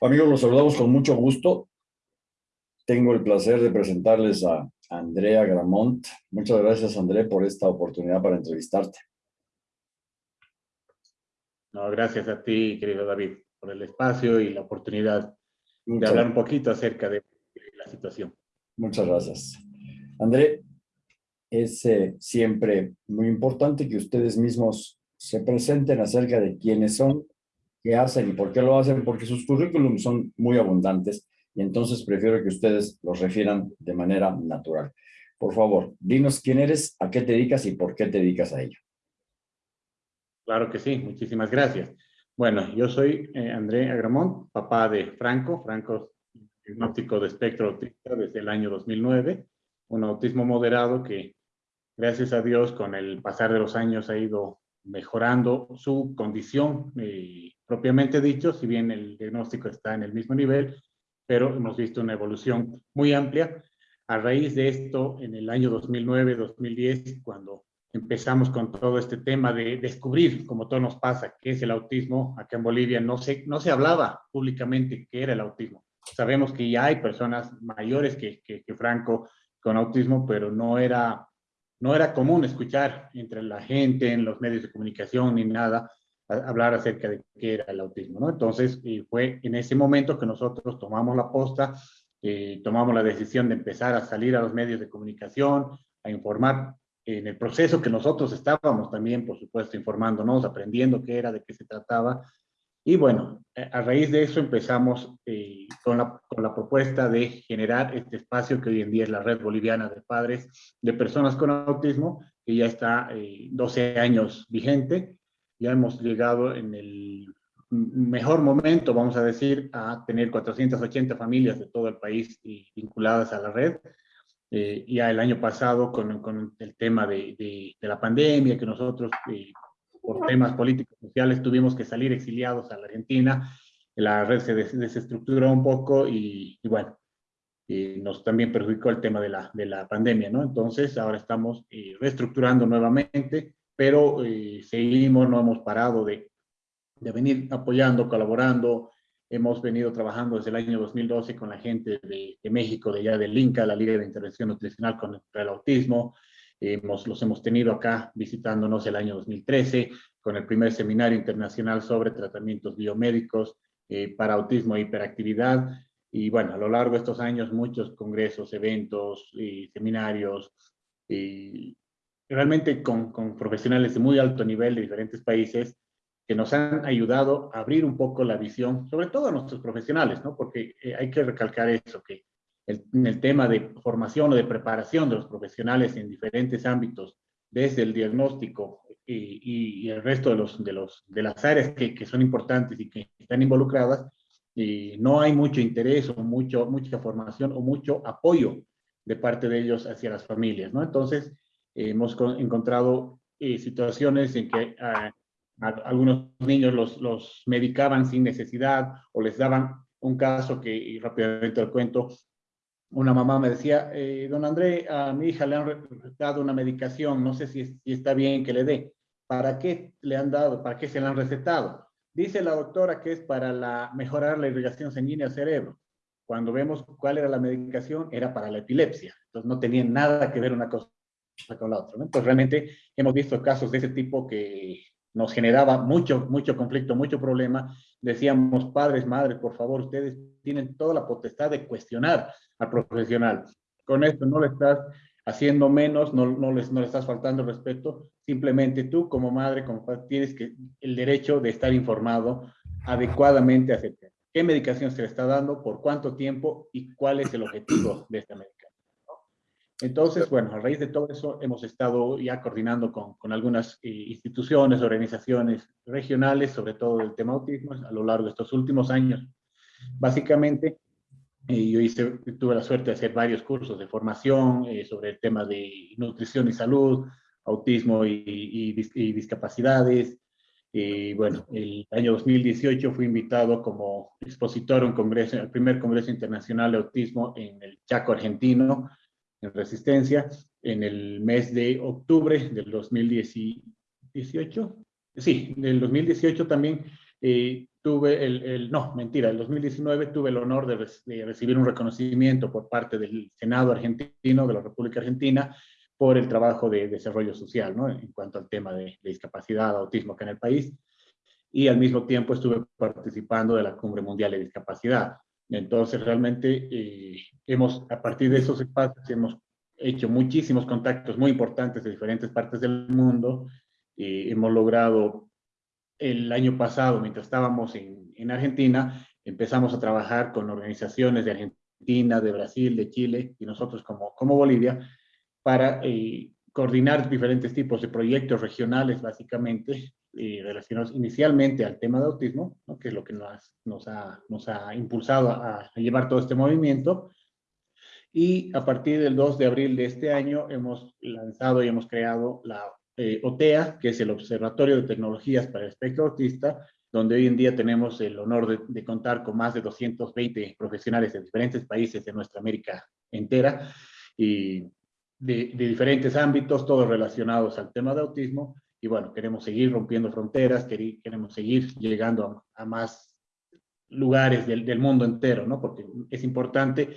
Amigos, los saludamos con mucho gusto. Tengo el placer de presentarles a Andrea Gramont. Muchas gracias, André, por esta oportunidad para entrevistarte. No, gracias a ti, querido David, por el espacio y la oportunidad de hablar un poquito acerca de la situación. Muchas gracias. André, es eh, siempre muy importante que ustedes mismos se presenten acerca de quiénes son qué hacen y por qué lo hacen, porque sus currículums son muy abundantes y entonces prefiero que ustedes los refieran de manera natural. Por favor, dinos quién eres, a qué te dedicas y por qué te dedicas a ello. Claro que sí, muchísimas gracias. Bueno, yo soy eh, André Agramont, papá de Franco. Franco es diagnóstico de espectro autista desde el año 2009, un autismo moderado que, gracias a Dios, con el pasar de los años ha ido mejorando su condición eh, propiamente dicho, si bien el diagnóstico está en el mismo nivel, pero hemos visto una evolución muy amplia. A raíz de esto, en el año 2009-2010, cuando empezamos con todo este tema de descubrir, como todo nos pasa, qué es el autismo, acá en Bolivia no se, no se hablaba públicamente qué era el autismo. Sabemos que ya hay personas mayores que, que, que Franco con autismo, pero no era no era común escuchar entre la gente, en los medios de comunicación, ni nada, hablar acerca de qué era el autismo, ¿no? Entonces, fue en ese momento que nosotros tomamos la posta, eh, tomamos la decisión de empezar a salir a los medios de comunicación, a informar en el proceso que nosotros estábamos también, por supuesto, informándonos, aprendiendo qué era, de qué se trataba, y bueno, eh, a raíz de eso empezamos eh, con, la, con, la, propuesta de generar este espacio que hoy en día es la Red Boliviana de Padres de Personas con Autismo, que ya está eh, 12 años vigente. Ya hemos llegado en el mejor momento, vamos a decir, a tener 480 familias de todo el país vinculadas a la red. Eh, ya el año pasado, con, con el tema de, de, de, la pandemia, que nosotros eh, por temas políticos sociales tuvimos que salir exiliados a la Argentina, la red se desestructuró un poco y, y bueno, y nos también perjudicó el tema de la, de la pandemia, ¿no? Entonces ahora estamos eh, reestructurando nuevamente, pero eh, seguimos, no hemos parado de, de venir apoyando, colaborando, hemos venido trabajando desde el año 2012 con la gente de, de México, de allá del INCA, la Liga de Intervención Nutricional contra el Autismo, Hemos, los hemos tenido acá visitándonos el año 2013 con el primer seminario internacional sobre tratamientos biomédicos eh, para autismo e hiperactividad. Y bueno, a lo largo de estos años muchos congresos, eventos, y seminarios, y realmente con, con, profesionales de muy alto nivel de diferentes países que nos han ayudado a abrir un poco la visión, sobre todo a nuestros profesionales, ¿no? Porque eh, hay que recalcar eso, que en el tema de formación o de preparación de los profesionales en diferentes ámbitos, desde el diagnóstico y, y el resto de, los, de, los, de las áreas que, que son importantes y que están involucradas, y no hay mucho interés o mucho, mucha formación o mucho apoyo de parte de ellos hacia las familias, ¿no? Entonces, eh, hemos encontrado eh, situaciones en que a, a algunos niños los, los medicaban sin necesidad o les daban un caso que, y rápidamente el cuento, una mamá me decía, eh, don André, a mi hija le han dado una medicación, no sé si, está bien que le dé. ¿Para qué le han dado? ¿Para qué se la han recetado? Dice la doctora que es para la, mejorar la irrigación sanguínea al cerebro. Cuando vemos cuál era la medicación, era para la epilepsia. Entonces no tenía nada que ver una cosa con la otra. ¿no? Entonces realmente hemos visto casos de ese tipo que nos generaba mucho, mucho conflicto, mucho problema. Decíamos, padres, madres, por favor, ustedes tienen toda la potestad de cuestionar al profesional. Con esto no le estás haciendo menos, no, no, les, no le estás faltando respeto, simplemente tú como madre, tienes que, el derecho de estar informado adecuadamente acerca qué medicación se le está dando, por cuánto tiempo y cuál es el objetivo de esta medicación. Entonces, bueno, a raíz de todo eso hemos estado ya coordinando con, con algunas eh, instituciones, organizaciones regionales, sobre todo el tema autismo, a lo largo de estos últimos años. Básicamente, eh, yo hice, tuve la suerte de hacer varios cursos de formación eh, sobre el tema de nutrición y salud, autismo y, y, y discapacidades. Y bueno, el año 2018 fui invitado como expositor a un congreso, el primer Congreso Internacional de Autismo en el Chaco argentino, en Resistencia, en el mes de octubre del 2018. Sí, del 2018 también eh, tuve el, no, mentira, el 2019 tuve el honor de, recibir un reconocimiento por parte del Senado argentino de la República Argentina por el trabajo de desarrollo social, ¿no? En cuanto al tema de, discapacidad, autismo acá en el país. Y al mismo tiempo estuve participando de la Cumbre Mundial de Discapacidad. Entonces, realmente, eh, hemos, a partir de esos espacios, hemos hecho muchísimos contactos muy importantes de diferentes partes del mundo. y hemos logrado el año pasado, mientras estábamos en, en, Argentina, empezamos a trabajar con organizaciones de Argentina, de Brasil, de Chile y nosotros como, como Bolivia para eh, coordinar diferentes tipos de proyectos regionales, básicamente, eh, relacionados inicialmente al tema de autismo, ¿no? que es lo que nos, nos, ha, nos ha impulsado a, a llevar todo este movimiento, y a partir del 2 de abril de este año hemos lanzado y hemos creado la eh, OTEA, que es el Observatorio de Tecnologías para el Espectro Autista, donde hoy en día tenemos el honor de, contar con más de 220 profesionales de diferentes países de nuestra América entera y de, diferentes ámbitos, todos relacionados al tema de autismo. Y bueno, queremos seguir rompiendo fronteras, queremos seguir llegando a, más lugares del, del, mundo entero, ¿no? Porque es importante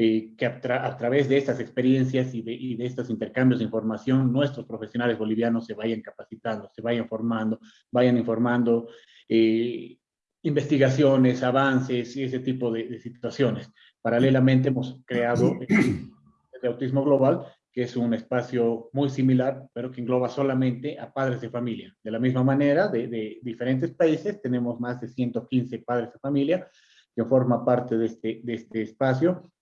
eh, que a, través de estas experiencias y de, estos intercambios de información, nuestros profesionales bolivianos se vayan capacitando, se vayan formando, vayan informando eh, investigaciones, avances y ese tipo de, situaciones. Paralelamente hemos creado el Autismo Global, que es un espacio muy similar, pero que engloba solamente a padres de familia. De la misma manera, de, diferentes países, tenemos más de 115 padres de familia que forman parte de este, de este espacio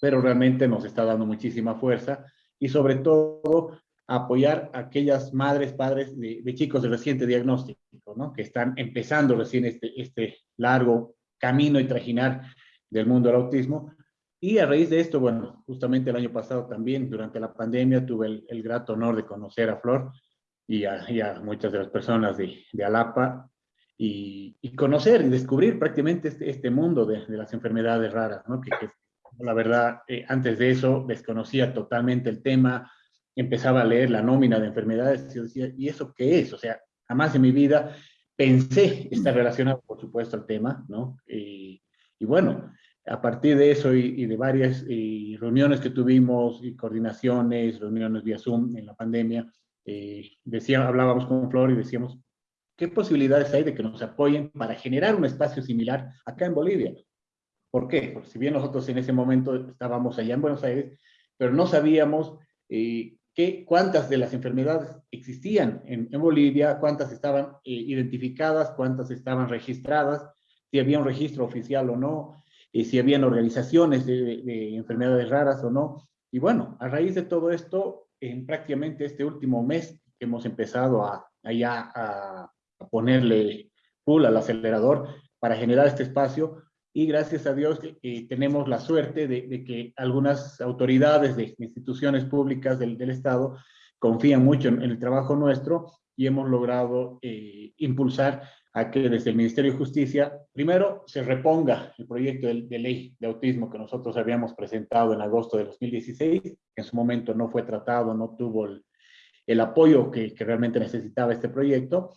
pero realmente nos está dando muchísima fuerza y sobre todo apoyar a aquellas madres, padres de, chicos de reciente diagnóstico, que están empezando recién este, este largo camino y trajinar del mundo del autismo. Y a raíz de esto, bueno, justamente el año pasado también, durante la pandemia, tuve el, grato honor de conocer a Flor y a, muchas de las personas de, de Alapa y, conocer y descubrir prácticamente este, este mundo de, de, las enfermedades raras, ¿no? que, que la verdad, eh, antes de eso desconocía totalmente el tema, empezaba a leer la nómina de enfermedades y decía, ¿y eso qué es? O sea, jamás en mi vida pensé estar relacionado, por supuesto, al tema, ¿no? Y, bueno, a partir de eso y, de varias reuniones que tuvimos, y coordinaciones, reuniones vía Zoom en la pandemia, eh, hablábamos con Flor y decíamos, ¿qué posibilidades hay de que nos apoyen para generar un espacio similar acá en Bolivia? ¿Por qué? Porque si bien nosotros en ese momento estábamos allá en Buenos Aires, pero no sabíamos eh, qué, cuántas de las enfermedades existían en, Bolivia, cuántas estaban eh, identificadas, cuántas estaban registradas, si había un registro oficial o no, y si habían organizaciones de, enfermedades raras o no. Y bueno, a raíz de todo esto, en prácticamente este último mes hemos empezado a, allá a, a ponerle full al acelerador para generar este espacio, y gracias a Dios eh, tenemos la suerte de, que algunas autoridades de instituciones públicas del, Estado confían mucho en, el trabajo nuestro y hemos logrado eh, impulsar a que desde el Ministerio de Justicia, primero, se reponga el proyecto de, ley de autismo que nosotros habíamos presentado en agosto de 2016, que en su momento no fue tratado, no tuvo el, apoyo que, realmente necesitaba este proyecto.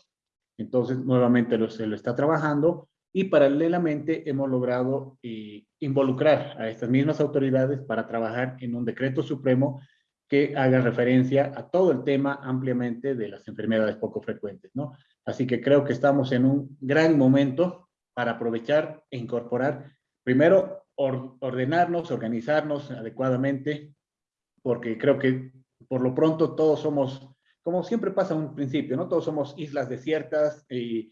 Entonces, nuevamente se lo está trabajando y paralelamente hemos logrado eh, involucrar a estas mismas autoridades para trabajar en un decreto supremo que haga referencia a todo el tema ampliamente de las enfermedades poco frecuentes, ¿no? Así que creo que estamos en un gran momento para aprovechar e incorporar, primero, ordenarnos, organizarnos adecuadamente, porque creo que por lo pronto todos somos, como siempre pasa un principio, ¿no? Todos somos islas desiertas y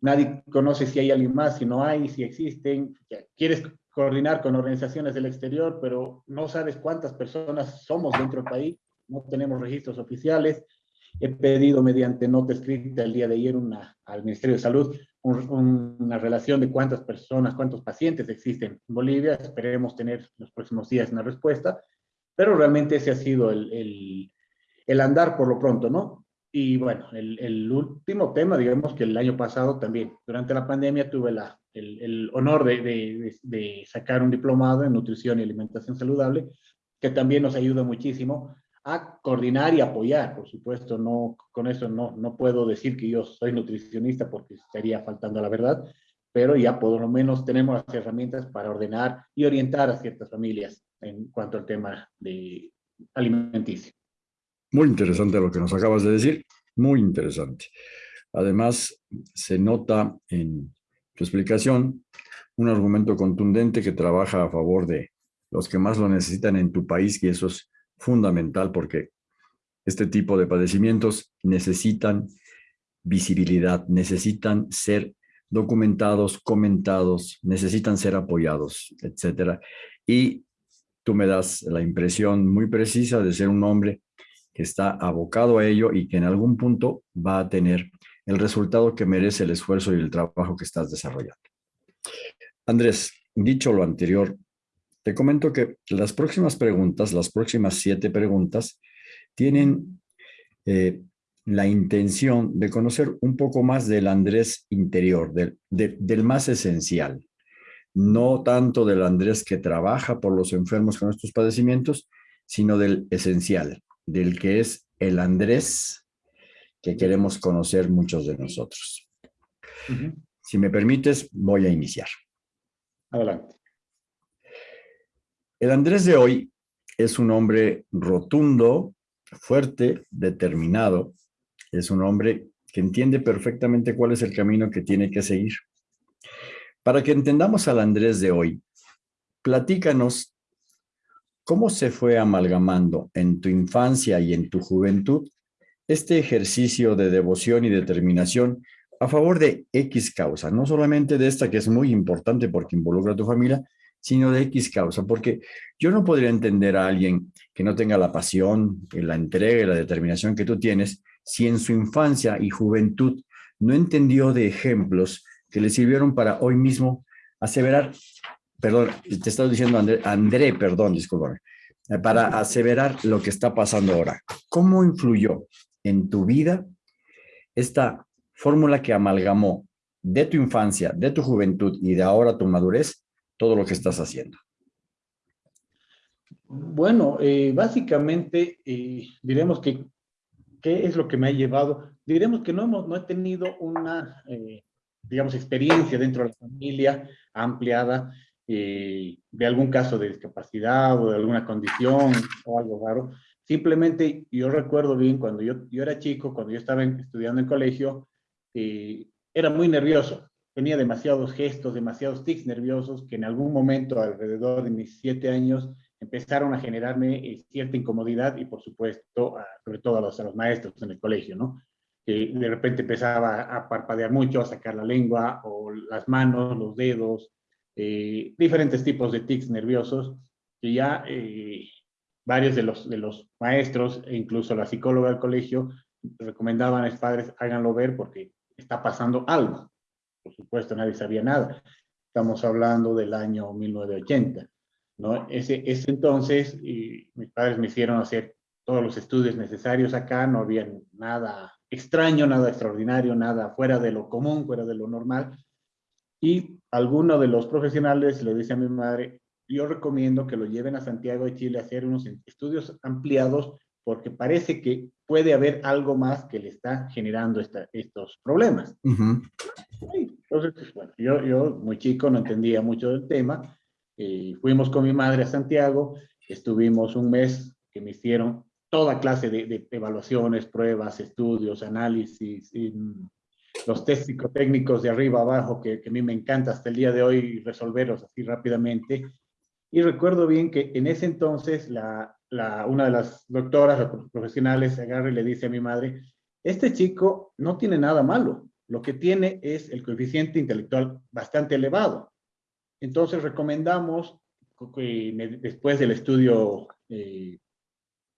nadie conoce si hay alguien más, si no hay, si existen. Quieres coordinar con organizaciones del exterior, pero no sabes cuántas personas somos dentro del país, no tenemos registros oficiales. He pedido mediante nota escrita el día de ayer al Ministerio de Salud una relación de cuántas personas, cuántos pacientes existen en Bolivia. Esperemos tener en los próximos días una respuesta, pero realmente ese ha sido el, el, el andar por lo pronto, ¿no? Y bueno, el, último tema, digamos que el año pasado también, durante la pandemia tuve la, el, honor de, sacar un diplomado en nutrición y alimentación saludable, que también nos ayuda muchísimo a coordinar y apoyar, por supuesto, no, con eso no, no puedo decir que yo soy nutricionista porque estaría faltando a la verdad, pero ya por lo menos tenemos las herramientas para ordenar y orientar a ciertas familias en cuanto al tema de alimenticio. Muy interesante lo que nos acabas de decir, muy interesante. Además, se nota en tu explicación un argumento contundente que trabaja a favor de los que más lo necesitan en tu país y eso es fundamental porque este tipo de padecimientos necesitan visibilidad, necesitan ser documentados, comentados, necesitan ser apoyados, etcétera. Y tú me das la impresión muy precisa de ser un hombre que está abocado a ello y que en algún punto va a tener el resultado que merece el esfuerzo y el trabajo que estás desarrollando. Andrés, dicho lo anterior, te comento que las próximas preguntas, las próximas siete preguntas, tienen eh, la intención de conocer un poco más del Andrés interior, del, del más esencial. No tanto del Andrés que trabaja por los enfermos con estos padecimientos, sino del esencial, del que es el Andrés que queremos conocer muchos de nosotros. Si me permites, voy a iniciar. Adelante. El Andrés de hoy es un hombre rotundo, fuerte, determinado. Es un hombre que entiende perfectamente cuál es el camino que tiene que seguir. Para que entendamos al Andrés de hoy, platícanos cómo se fue amalgamando en tu infancia y en tu juventud este ejercicio de devoción y determinación a favor de X causa, no solamente de esta que es muy importante porque involucra a tu familia, sino de X causa, porque yo no podría entender a alguien que no tenga la pasión, la entrega y la determinación que tú tienes, si en su infancia y juventud no entendió de ejemplos que le sirvieron para hoy mismo aseverar, perdón, te estaba diciendo André, André perdón, discúlpame, para aseverar lo que está pasando ahora. ¿Cómo influyó en tu vida esta fórmula que amalgamó de tu infancia, de tu juventud y de ahora tu madurez, todo lo que estás haciendo? Bueno, eh, básicamente eh, diremos que, ¿qué es lo que me ha llevado? Diremos que no, hemos, no he tenido una, eh, digamos, experiencia dentro de la familia ampliada de algún caso de discapacidad o de alguna condición o algo raro, Simplemente yo recuerdo bien cuando yo, yo era chico, cuando yo estaba estudiando en colegio, era muy nervioso. Tenía demasiados gestos, demasiados tics nerviosos que en algún momento, alrededor de mis siete años, empezaron a generarme eh, cierta incomodidad y por supuesto, sobre todo a los, maestros en el colegio, ¿no? Que de repente empezaba a parpadear mucho, a sacar la lengua o las manos, los dedos, eh, diferentes tipos de tics nerviosos que ya eh, varios de los, de los maestros e incluso la psicóloga del colegio recomendaban a los padres háganlo ver porque está pasando algo. Por supuesto, nadie sabía nada. Estamos hablando del año 1980. ¿no? Ese, ese entonces, y mis padres me hicieron hacer todos los estudios necesarios acá, no había nada extraño, nada extraordinario, nada fuera de lo común, fuera de lo normal. Y alguno de los profesionales le dice a mi madre, yo recomiendo que lo lleven a Santiago de Chile a hacer unos estudios ampliados porque parece que puede haber algo más que le está generando estos problemas. Entonces, pues, bueno, yo, yo muy chico no entendía mucho del tema. Eh, fuimos con mi madre a Santiago, estuvimos un mes que me hicieron toda clase de, evaluaciones, pruebas, estudios, análisis, los test psicotécnicos de arriba abajo, que, a mí me encanta hasta el día de hoy resolverlos así rápidamente. Y recuerdo bien que en ese entonces la, la, una de las doctoras profesionales agarra y le dice a mi madre, este chico no tiene nada malo, lo que tiene es el coeficiente intelectual bastante elevado. Entonces recomendamos, que después del estudio eh,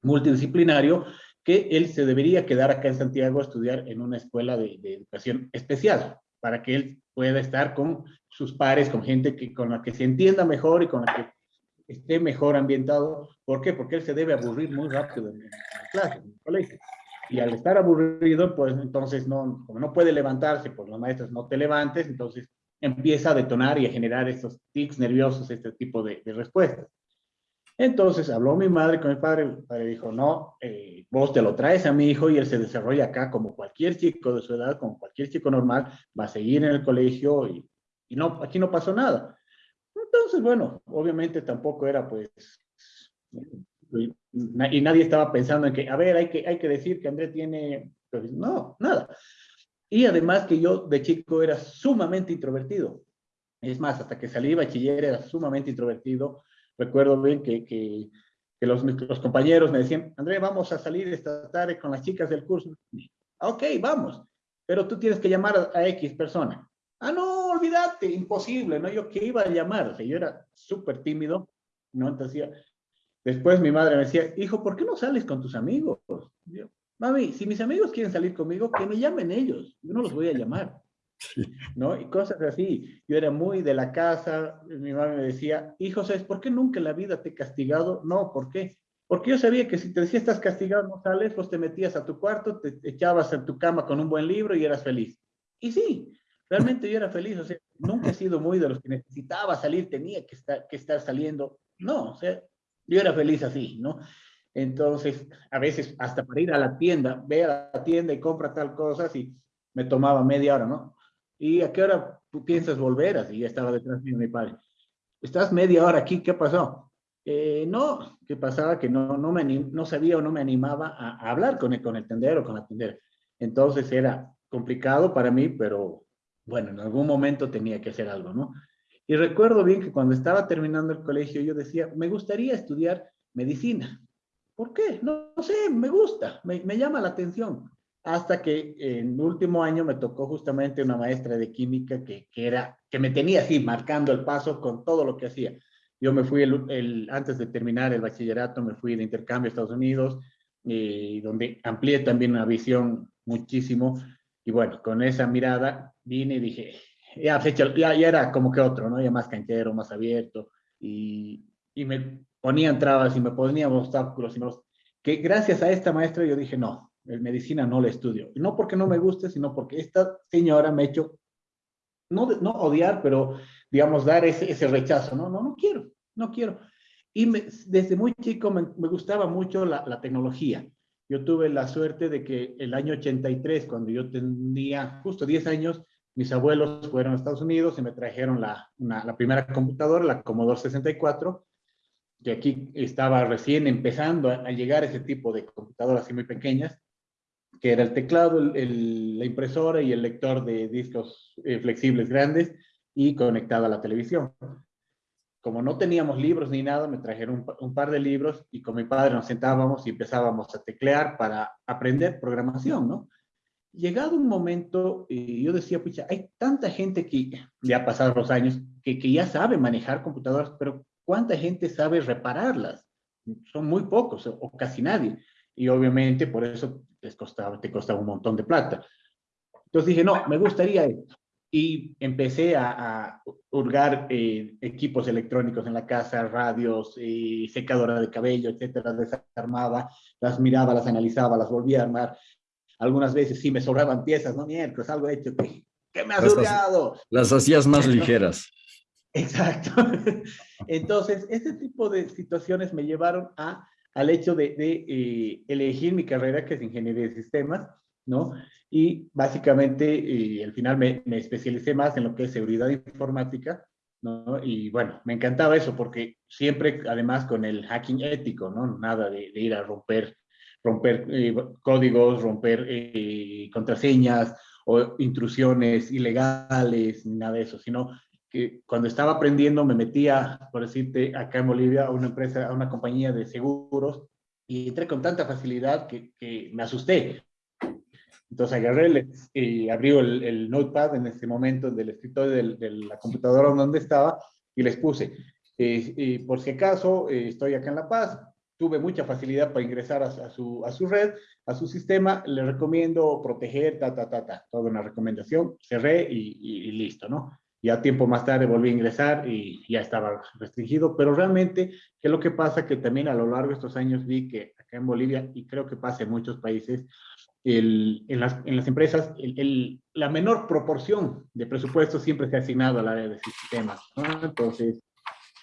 multidisciplinario, que él se debería quedar acá en Santiago a estudiar en una escuela de, educación especial, para que él pueda estar con sus pares, con gente que, con la que se entienda mejor y con la que esté mejor ambientado. ¿Por qué? Porque él se debe aburrir muy rápido en, la clase, en el colegio. Y al estar aburrido, pues entonces no, como no puede levantarse, pues los maestros no te levantes, entonces empieza a detonar y a generar estos tics nerviosos, este tipo de, respuestas. Entonces habló mi madre con mi padre, el padre dijo, no, eh, vos te lo traes a mi hijo y él se desarrolla acá como cualquier chico de su edad, como cualquier chico normal, va a seguir en el colegio y y no, aquí no pasó nada. Entonces, bueno, obviamente tampoco era pues, y nadie estaba pensando en que, a ver, hay que, hay que decir que André tiene, no, nada. Y además que yo de chico era sumamente introvertido. Es más, hasta que salí de bachiller era sumamente introvertido. Recuerdo bien que, que, que los, los, compañeros me decían, André, vamos a salir esta tarde con las chicas del curso. Ok, vamos, pero tú tienes que llamar a, a X persona. Ah, no, olvídate, imposible, ¿no? Yo que iba a llamar, o sea, yo era súper tímido, ¿no? Entonces, después mi madre me decía, hijo, ¿por qué no sales con tus amigos? Yo, mami, si mis amigos quieren salir conmigo, que me llamen ellos, yo no los voy a llamar. ¿No? Y cosas así. Yo era muy de la casa, mi mamá me decía, hijo, ¿sabes por qué nunca en la vida te he castigado? No, ¿por qué? Porque yo sabía que si te decía estás castigado, no sales, pues te metías a tu cuarto, te echabas en tu cama con un buen libro y eras feliz. Y sí, realmente yo era feliz, o sea, nunca he sido muy de los que necesitaba salir, tenía que estar, que estar saliendo. No, o sea, yo era feliz así, ¿no? Entonces, a veces hasta para ir a la tienda, ve a la tienda y compra tal cosa, y me tomaba media hora, ¿no? ¿Y a qué hora tú piensas volver? Así ya estaba detrás de mi padre. Estás media hora aquí, ¿qué pasó? Eh, no, ¿qué pasaba? Que no, no, me no sabía o no me animaba a, hablar con el, con el tendero o con la tendera. Entonces era complicado para mí, pero bueno, en algún momento tenía que hacer algo, ¿no? Y recuerdo bien que cuando estaba terminando el colegio yo decía, me gustaría estudiar medicina. ¿Por qué? No, sé, me gusta, me, me, llama la atención. Hasta que en último año me tocó justamente una maestra de química que, que, era, que me tenía así, marcando el paso con todo lo que hacía. Yo me fui, el, antes de terminar el bachillerato, me fui de intercambio a Estados Unidos, y donde amplié también una visión muchísimo y bueno, con esa mirada vine y dije, ya, ya, ya era como que otro, ¿no? Ya más canchero, más abierto. Y, y me ponían trabas y me ponían obstáculos. Y me que gracias a esta maestra yo dije, no, medicina no la estudio. Y no porque no me guste, sino porque esta señora me ha hecho, no, no odiar, pero digamos, dar ese, ese rechazo. No, no, no quiero, no quiero. Y me, desde muy chico me, me gustaba mucho la, la, tecnología. Yo tuve la suerte de que el año 83, cuando yo tenía justo 10 años, mis abuelos fueron a Estados Unidos y me trajeron la, una, la primera computadora, la Commodore 64, que aquí estaba recién empezando a, llegar ese tipo de computadoras así muy pequeñas, que era el teclado, la impresora y el lector de discos eh, flexibles grandes y conectada a la televisión como no teníamos libros ni nada, me trajeron un, un, par de libros y con mi padre nos sentábamos y empezábamos a teclear para aprender programación, ¿no? Llegado un momento, y yo decía, pucha, hay tanta gente que ya pasados los años, que, que ya sabe manejar computadoras, pero ¿cuánta gente sabe repararlas? Son muy pocos o casi nadie. Y obviamente por eso les costaba, te costaba un montón de plata. Entonces dije, no, me gustaría esto y empecé a, a hurgar eh, equipos electrónicos en la casa, radios, eh, secadora de cabello, etcétera, desarmaba, las miraba, las analizaba, las volvía a armar. Algunas veces sí me sobraban piezas, no miércoles, algo hecho que, que me ha hurgado. Las hacías más ligeras. Exacto. Entonces, este tipo de situaciones me llevaron a, al hecho de, de eh, elegir mi carrera, que es ingeniería de sistemas, ¿no? Y básicamente, y al final me, me, especialicé más en lo que es seguridad informática, ¿no? Y bueno, me encantaba eso porque siempre, además, con el hacking ético, ¿no? Nada de, de ir a romper, romper eh, códigos, romper eh, contraseñas o intrusiones ilegales, ni nada de eso, sino que cuando estaba aprendiendo me metía, por decirte, acá en Bolivia a una empresa, a una compañía de seguros y entré con tanta facilidad que, que me asusté. Entonces agarré y abrí el, el, notepad en ese momento del escritorio de, de la computadora donde estaba y les puse, eh, por si acaso eh, estoy acá en La Paz, tuve mucha facilidad para ingresar a, a, su, a su red, a su sistema, le recomiendo proteger, ta, ta, ta, ta, toda una recomendación, cerré y, y, y listo, ¿no? Ya tiempo más tarde volví a ingresar y ya estaba restringido, pero realmente, ¿qué es lo que pasa? Que también a lo largo de estos años vi que acá en Bolivia, y creo que pasa en muchos países, el, en, las, en, las, empresas el, el, la menor proporción de presupuesto siempre se ha asignado al área de sistemas. ¿no? Entonces,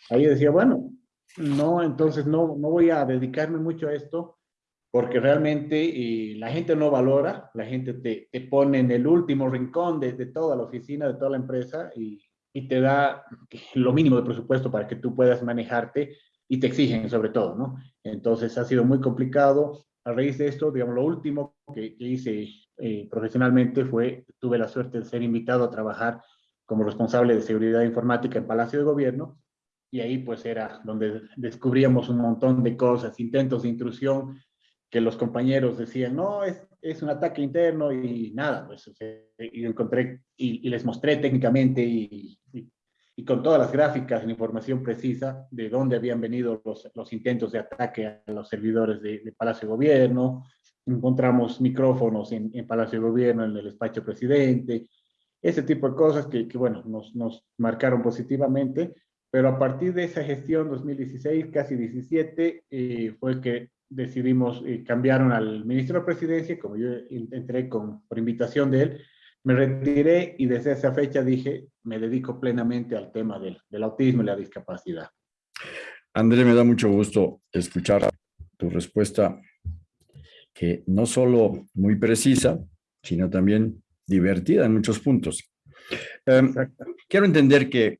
ahí decía, bueno, no, entonces no, no voy a dedicarme mucho a esto porque realmente eh, la gente no valora, la gente te, te, pone en el último rincón de, toda la oficina, de toda la empresa y, y te da lo mínimo de presupuesto para que tú puedas manejarte y te exigen sobre todo, ¿no? Entonces ha sido muy complicado. A raíz de esto, digamos, lo último que, hice eh, profesionalmente fue, tuve la suerte de ser invitado a trabajar como responsable de seguridad informática en Palacio de Gobierno y ahí pues era donde descubríamos un montón de cosas, intentos de intrusión que los compañeros decían, no, es, es un ataque interno y nada, pues y encontré y, les mostré técnicamente y, y, con todas las gráficas y información precisa de dónde habían venido los, los intentos de ataque a los servidores de, Palacio de Gobierno, encontramos micrófonos en, en, Palacio de Gobierno, en el despacho presidente, ese tipo de cosas que, que bueno, nos, nos marcaron positivamente, pero a partir de esa gestión 2016, casi 17, eh, fue que decidimos, eh, cambiaron al ministro de Presidencia, como yo entré con, por invitación de él, me retiré y desde esa fecha dije, me dedico plenamente al tema del, del autismo y la discapacidad. André, me da mucho gusto escuchar tu respuesta, que no solo muy precisa, sino también divertida en muchos puntos. Em, quiero entender que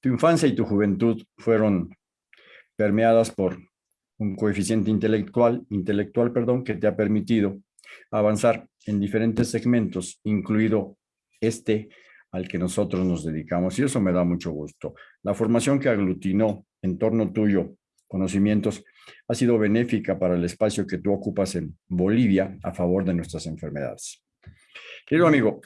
tu infancia y tu juventud fueron permeadas por un coeficiente intelectual, intelectual perdón, que te ha permitido avanzar en diferentes segmentos, incluido este al que nosotros nos dedicamos, y eso me da mucho gusto. La formación que aglutinó en torno tuyo conocimientos ha sido benéfica para el espacio que tú ocupas en Bolivia a favor de nuestras enfermedades. Querido amigo,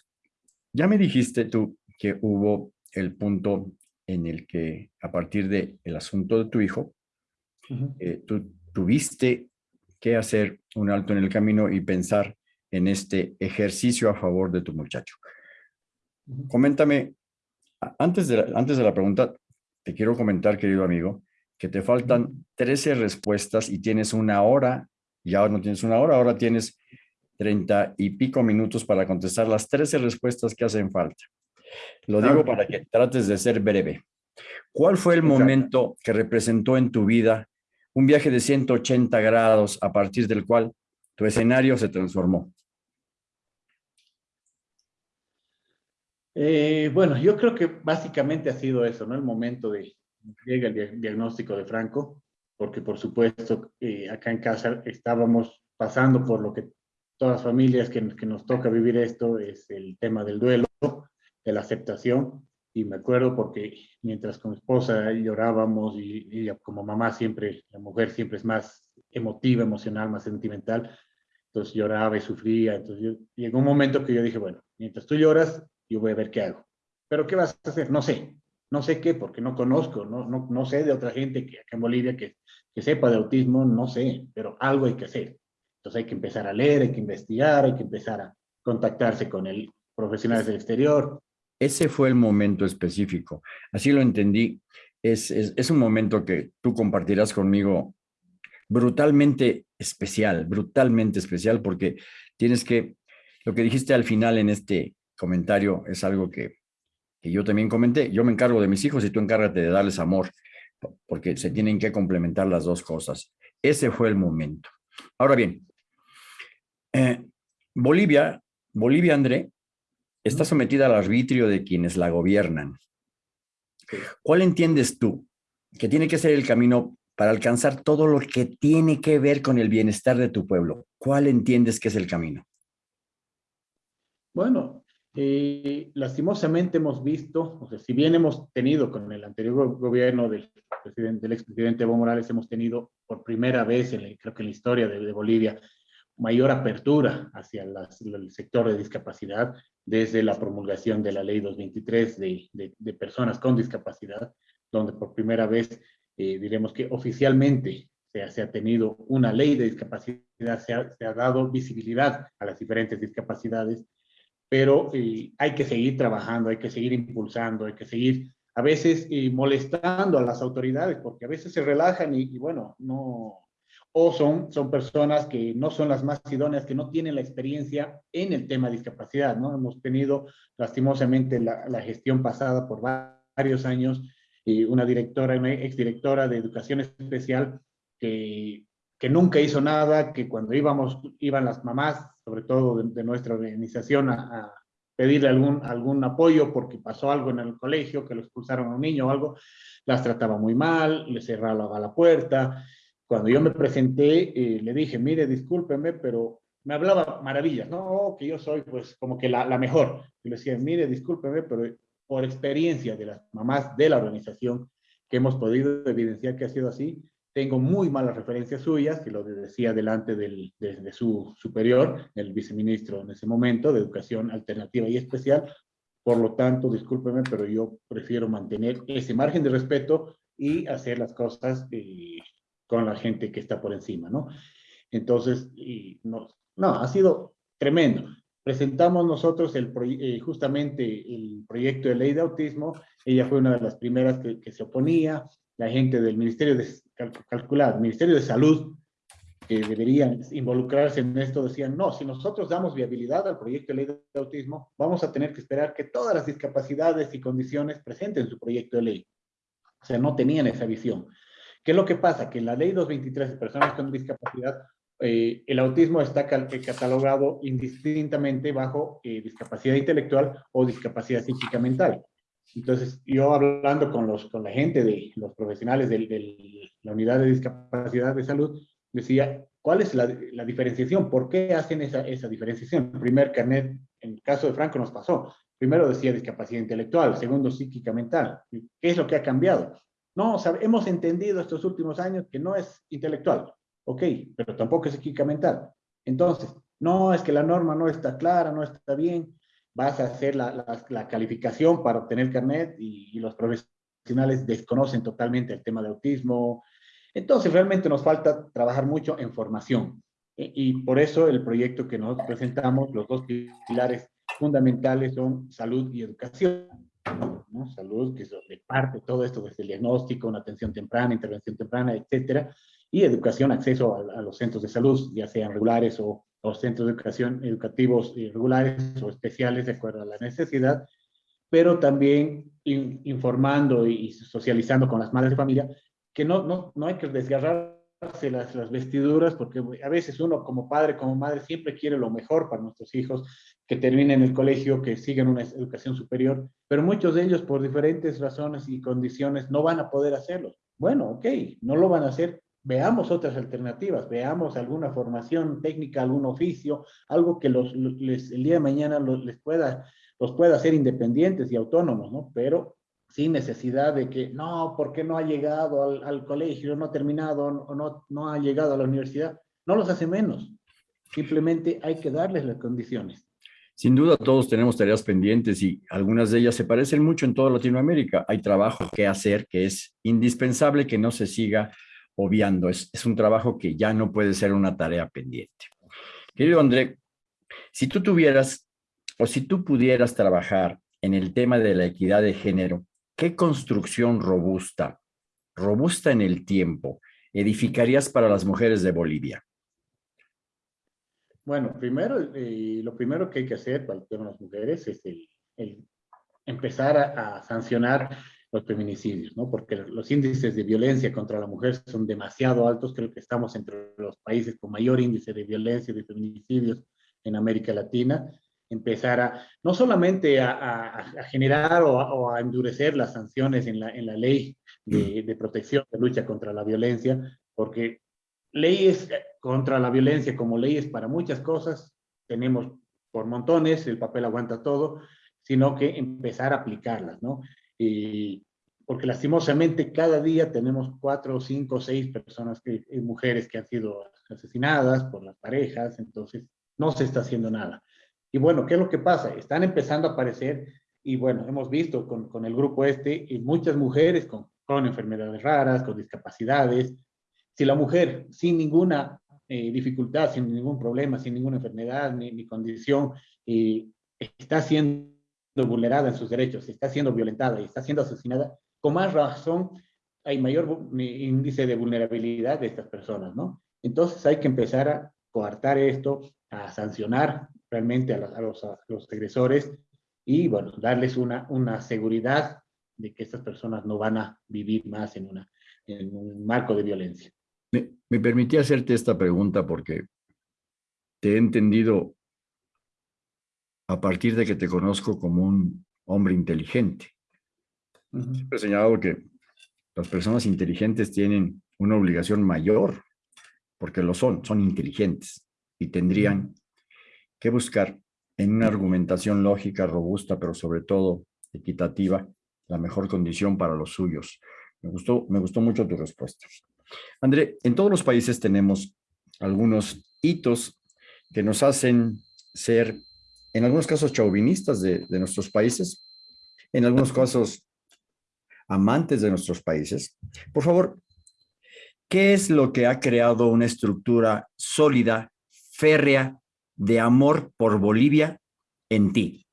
ya me dijiste tú que hubo el punto en el que a partir del el asunto de tu hijo, eh, tú tuviste que hacer un alto en el camino y pensar en este ejercicio a favor de tu muchacho. Coméntame, antes de, la, antes de la pregunta, te quiero comentar, querido amigo, que te faltan 13 respuestas y tienes una hora, ya no tienes una hora, ahora tienes 30 y pico minutos para contestar las 13 respuestas que hacen falta. Lo digo para que trates de ser breve. ¿Cuál fue el momento que representó en tu vida un viaje de 180 grados a partir del cual tu escenario se transformó? Eh, bueno, yo creo que básicamente ha sido eso, ¿no? El momento de llega el diagnóstico de Franco, porque por supuesto eh, acá en casa estábamos pasando por lo que todas las familias que, que nos toca vivir esto, es el tema del duelo, de la aceptación, y me acuerdo porque mientras con mi esposa llorábamos y ella como mamá siempre, la mujer siempre es más emotiva, emocional, más sentimental, entonces lloraba y sufría, entonces llegó un momento que yo dije, bueno, mientras tú lloras, yo voy a ver qué hago. ¿Pero qué vas a hacer? No sé, no sé qué, porque no conozco, no, no, no sé de otra gente que acá en Bolivia que, que sepa de autismo, no sé, pero algo hay que hacer. Entonces hay que empezar a leer, hay que investigar, hay que empezar a contactarse con el profesionales del exterior, ese fue el momento específico. Así lo entendí. Es, un momento que tú compartirás conmigo brutalmente especial, brutalmente especial, porque tienes que, lo que dijiste al final en este comentario es algo que, que yo también comenté. Yo me encargo de mis hijos y tú encárgate de darles amor, porque se tienen que complementar las dos cosas. Ese fue el momento. Ahora bien, eh, Bolivia, Bolivia, André, está sometida al arbitrio de quienes la gobiernan. ¿Cuál entiendes tú que tiene que ser el camino para alcanzar todo lo que tiene que ver con el bienestar de tu pueblo? ¿Cuál entiendes que es el camino? Bueno, eh, lastimosamente hemos visto, o sea, si bien hemos tenido con el anterior gobierno del, presidente, del expresidente Evo Morales, hemos tenido por primera vez, en creo que en la historia de Bolivia, mayor apertura hacia el sector de discapacidad desde la promulgación de la ley 223 de, personas con discapacidad, donde por primera vez eh, diremos que oficialmente se, ha tenido una ley de discapacidad, se ha, dado visibilidad a las diferentes discapacidades, pero eh, hay que seguir trabajando, hay que seguir impulsando, hay que seguir a veces eh, molestando a las autoridades, porque a veces se relajan y bueno, no, o son, son personas que no son las más idóneas, que no tienen la experiencia en el tema de discapacidad, ¿no? Hemos tenido lastimosamente la, la gestión pasada por varios años, y una directora, una exdirectora de educación especial que, que nunca hizo nada, que cuando íbamos, iban las mamás, sobre todo de, nuestra organización, a, pedirle algún, algún apoyo porque pasó algo en el colegio, que lo expulsaron a un niño o algo, las trataba muy mal, le cerraba la puerta. Cuando yo me presenté, eh, le dije, mire, discúlpeme, pero me hablaba maravillas, ¿no? Oh, que yo soy pues como que la, la mejor. Y le decía, mire, discúlpeme, pero por experiencia de las mamás de la organización que hemos podido evidenciar que ha sido así, tengo muy malas referencias suyas, que lo decía delante del, de, su superior, el viceministro en ese momento, de Educación Alternativa y Especial. Por lo tanto, discúlpeme, pero yo prefiero mantener ese margen de respeto y hacer las cosas eh, con la gente que está por encima, ¿no? Entonces, no, ha sido tremendo. Presentamos nosotros eh, justamente el proyecto de ley de autismo. Ella fue una de las primeras que, se oponía. La gente del Ministerio de calcular, Ministerio de Salud, que deberían involucrarse en esto, decían, no, si nosotros damos viabilidad al proyecto de ley de autismo, vamos a tener que esperar que todas las discapacidades y condiciones presenten su proyecto de ley. O sea, no tenían esa visión. ¿Qué es lo que pasa? Que en la ley 223 de personas con discapacidad, eh, el autismo está eh, catalogado indistintamente bajo eh, discapacidad intelectual o discapacidad psíquica mental. Entonces, yo hablando con, los, con la gente, de los profesionales de, la unidad de discapacidad de salud, decía, ¿cuál es la, la diferenciación? ¿Por qué hacen esa, esa diferenciación? El primer carnet, en el caso de Franco nos pasó. Primero decía discapacidad intelectual, segundo psíquica mental. ¿Qué es lo que ha cambiado? No, hemos entendido estos últimos años que no es intelectual, ok, pero tampoco es psíquica mental. Entonces, no, es que la norma no está clara, no está bien vas a hacer la, la, calificación para obtener carnet y, los profesionales desconocen totalmente el tema de autismo. Entonces, realmente nos falta trabajar mucho en formación. E, y, por eso el proyecto que nosotros presentamos, los dos pilares fundamentales son salud y educación. ¿No? Salud, que es donde parte todo esto desde el diagnóstico, una atención temprana, intervención temprana, etcétera, y educación, acceso a, a los centros de salud, ya sean regulares o, centros de educación educativos regulares o especiales de acuerdo a la necesidad, pero también informando y socializando con las madres de familia que no, no, no hay que desgarrarse las, vestiduras porque a veces uno como padre, como madre, siempre quiere lo mejor para nuestros hijos, que terminen el colegio, que sigan una educación superior, pero muchos de ellos por diferentes razones y condiciones no van a poder hacerlo. Bueno, ok, no lo van a hacer, veamos otras alternativas, veamos alguna formación técnica, algún oficio, algo que los, el día de mañana los, les pueda, los pueda hacer independientes y autónomos, ¿no? Pero sin necesidad de que, no, ¿por qué no ha llegado al, colegio, no ha terminado, o no, no ha llegado a la universidad? No los hace menos, simplemente hay que darles las condiciones. Sin duda todos tenemos tareas pendientes y algunas de ellas se parecen mucho en toda Latinoamérica. Hay trabajo que hacer que es indispensable que no se siga obviando. Es, es un trabajo que ya no puede ser una tarea pendiente. Querido André, si tú tuvieras o si tú pudieras trabajar en el tema de la equidad de género, ¿qué construcción robusta, robusta en el tiempo, edificarías para las mujeres de Bolivia? Bueno, primero, eh, lo primero que hay que hacer para las mujeres es el, el empezar a, a, sancionar los feminicidios, ¿no? Porque los índices de violencia contra la mujer son demasiado altos, creo que estamos entre los países con mayor índice de violencia y de feminicidios en América Latina, empezar a, no solamente a, a, a generar o, o a, endurecer las sanciones en la, en la ley de, mm. de protección, de lucha contra la violencia, porque leyes contra la violencia como leyes para muchas cosas, tenemos por montones, el papel aguanta todo, sino que empezar a aplicarlas, ¿no? Y porque lastimosamente cada día tenemos cuatro, cinco, seis personas, que, eh, mujeres que han sido asesinadas por las parejas, entonces no se está haciendo nada. Y bueno, ¿qué es lo que pasa? Están empezando a aparecer, y bueno, hemos visto con, con el grupo este, y muchas mujeres con, con, enfermedades raras, con discapacidades. Si la mujer sin ninguna eh, dificultad, sin ningún problema, sin ninguna enfermedad ni, condición, está siendo vulnerada en sus derechos, está siendo violentada y está siendo asesinada, con más razón hay mayor índice de vulnerabilidad de estas personas, ¿no? Entonces hay que empezar a coartar esto, a sancionar realmente a los, a los, a los agresores y, bueno, darles una, una seguridad de que estas personas no van a vivir más en, una, en un marco de violencia. Me, me permití hacerte esta pregunta porque te he entendido a partir de que te conozco como un hombre inteligente. Siempre he señalado que las personas inteligentes tienen una obligación mayor, porque lo son, son inteligentes y tendrían que buscar en una argumentación lógica, robusta, pero sobre todo equitativa, la mejor condición para los suyos. Me gustó, me gustó mucho tu respuesta. André, en todos los países tenemos algunos hitos que nos hacen ser, en algunos casos, chauvinistas de, de nuestros países, en algunos casos, amantes de nuestros países. Por favor, ¿qué es lo que ha creado una estructura sólida, férrea, de amor por Bolivia en ti?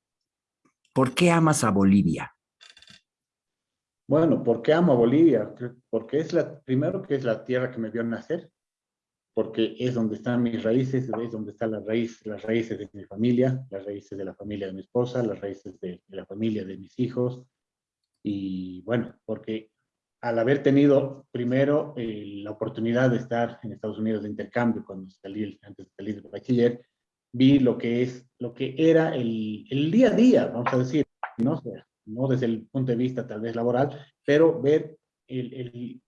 ¿Por qué amas a Bolivia? Bueno, ¿por qué amo a Bolivia? Porque es la, primero que es la tierra que me vio nacer, porque es donde están mis raíces, es donde están las raíces, las raíces de mi familia, las raíces de la familia de mi esposa, las raíces de, la familia de mis hijos. Y bueno, porque al haber tenido primero eh, la oportunidad de estar en Estados Unidos de intercambio cuando salí, antes de salir de bachiller, vi lo que es, lo que era el, el día a día, vamos a decir, ¿no? no desde el punto de vista tal vez laboral, pero ver el, el,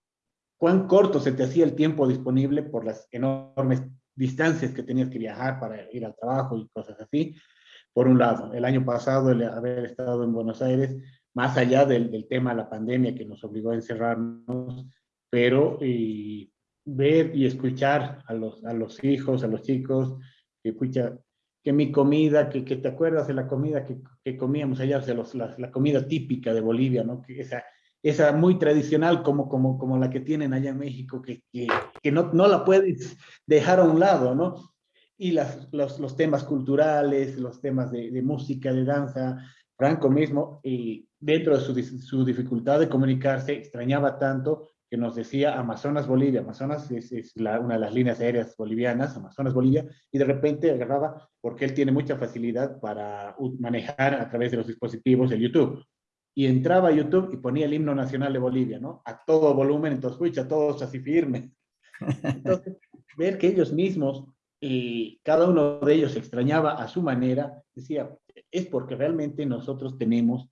cuán corto se te hacía el tiempo disponible por las enormes distancias que tenías que viajar para ir al trabajo y cosas así. Por un lado, el año pasado, el haber estado en Buenos Aires, más allá del, del tema de la pandemia que nos obligó a encerrarnos, pero y ver y escuchar a los, a los hijos, a los chicos, que que mi comida, que, que, te acuerdas de la comida que, que comíamos allá, de los, la, la, comida típica de Bolivia, ¿no? Que esa, esa muy tradicional como, como, como la que tienen allá en México, que, que, que no, no la puedes dejar a un lado, ¿no? Y las, los, los temas culturales, los temas de, de, música, de danza, Franco mismo, y dentro de su, su dificultad de comunicarse, extrañaba tanto que nos decía Amazonas Bolivia, Amazonas es, es la, una de las líneas aéreas bolivianas, Amazonas Bolivia, y de repente agarraba, porque él tiene mucha facilidad para manejar a través de los dispositivos el YouTube, y entraba a YouTube y ponía el himno nacional de Bolivia, ¿no? A todo volumen, entonces, escucha, todos así firmes. Entonces, ver que ellos mismos, y cada uno de ellos extrañaba a su manera, decía, es porque realmente nosotros tenemos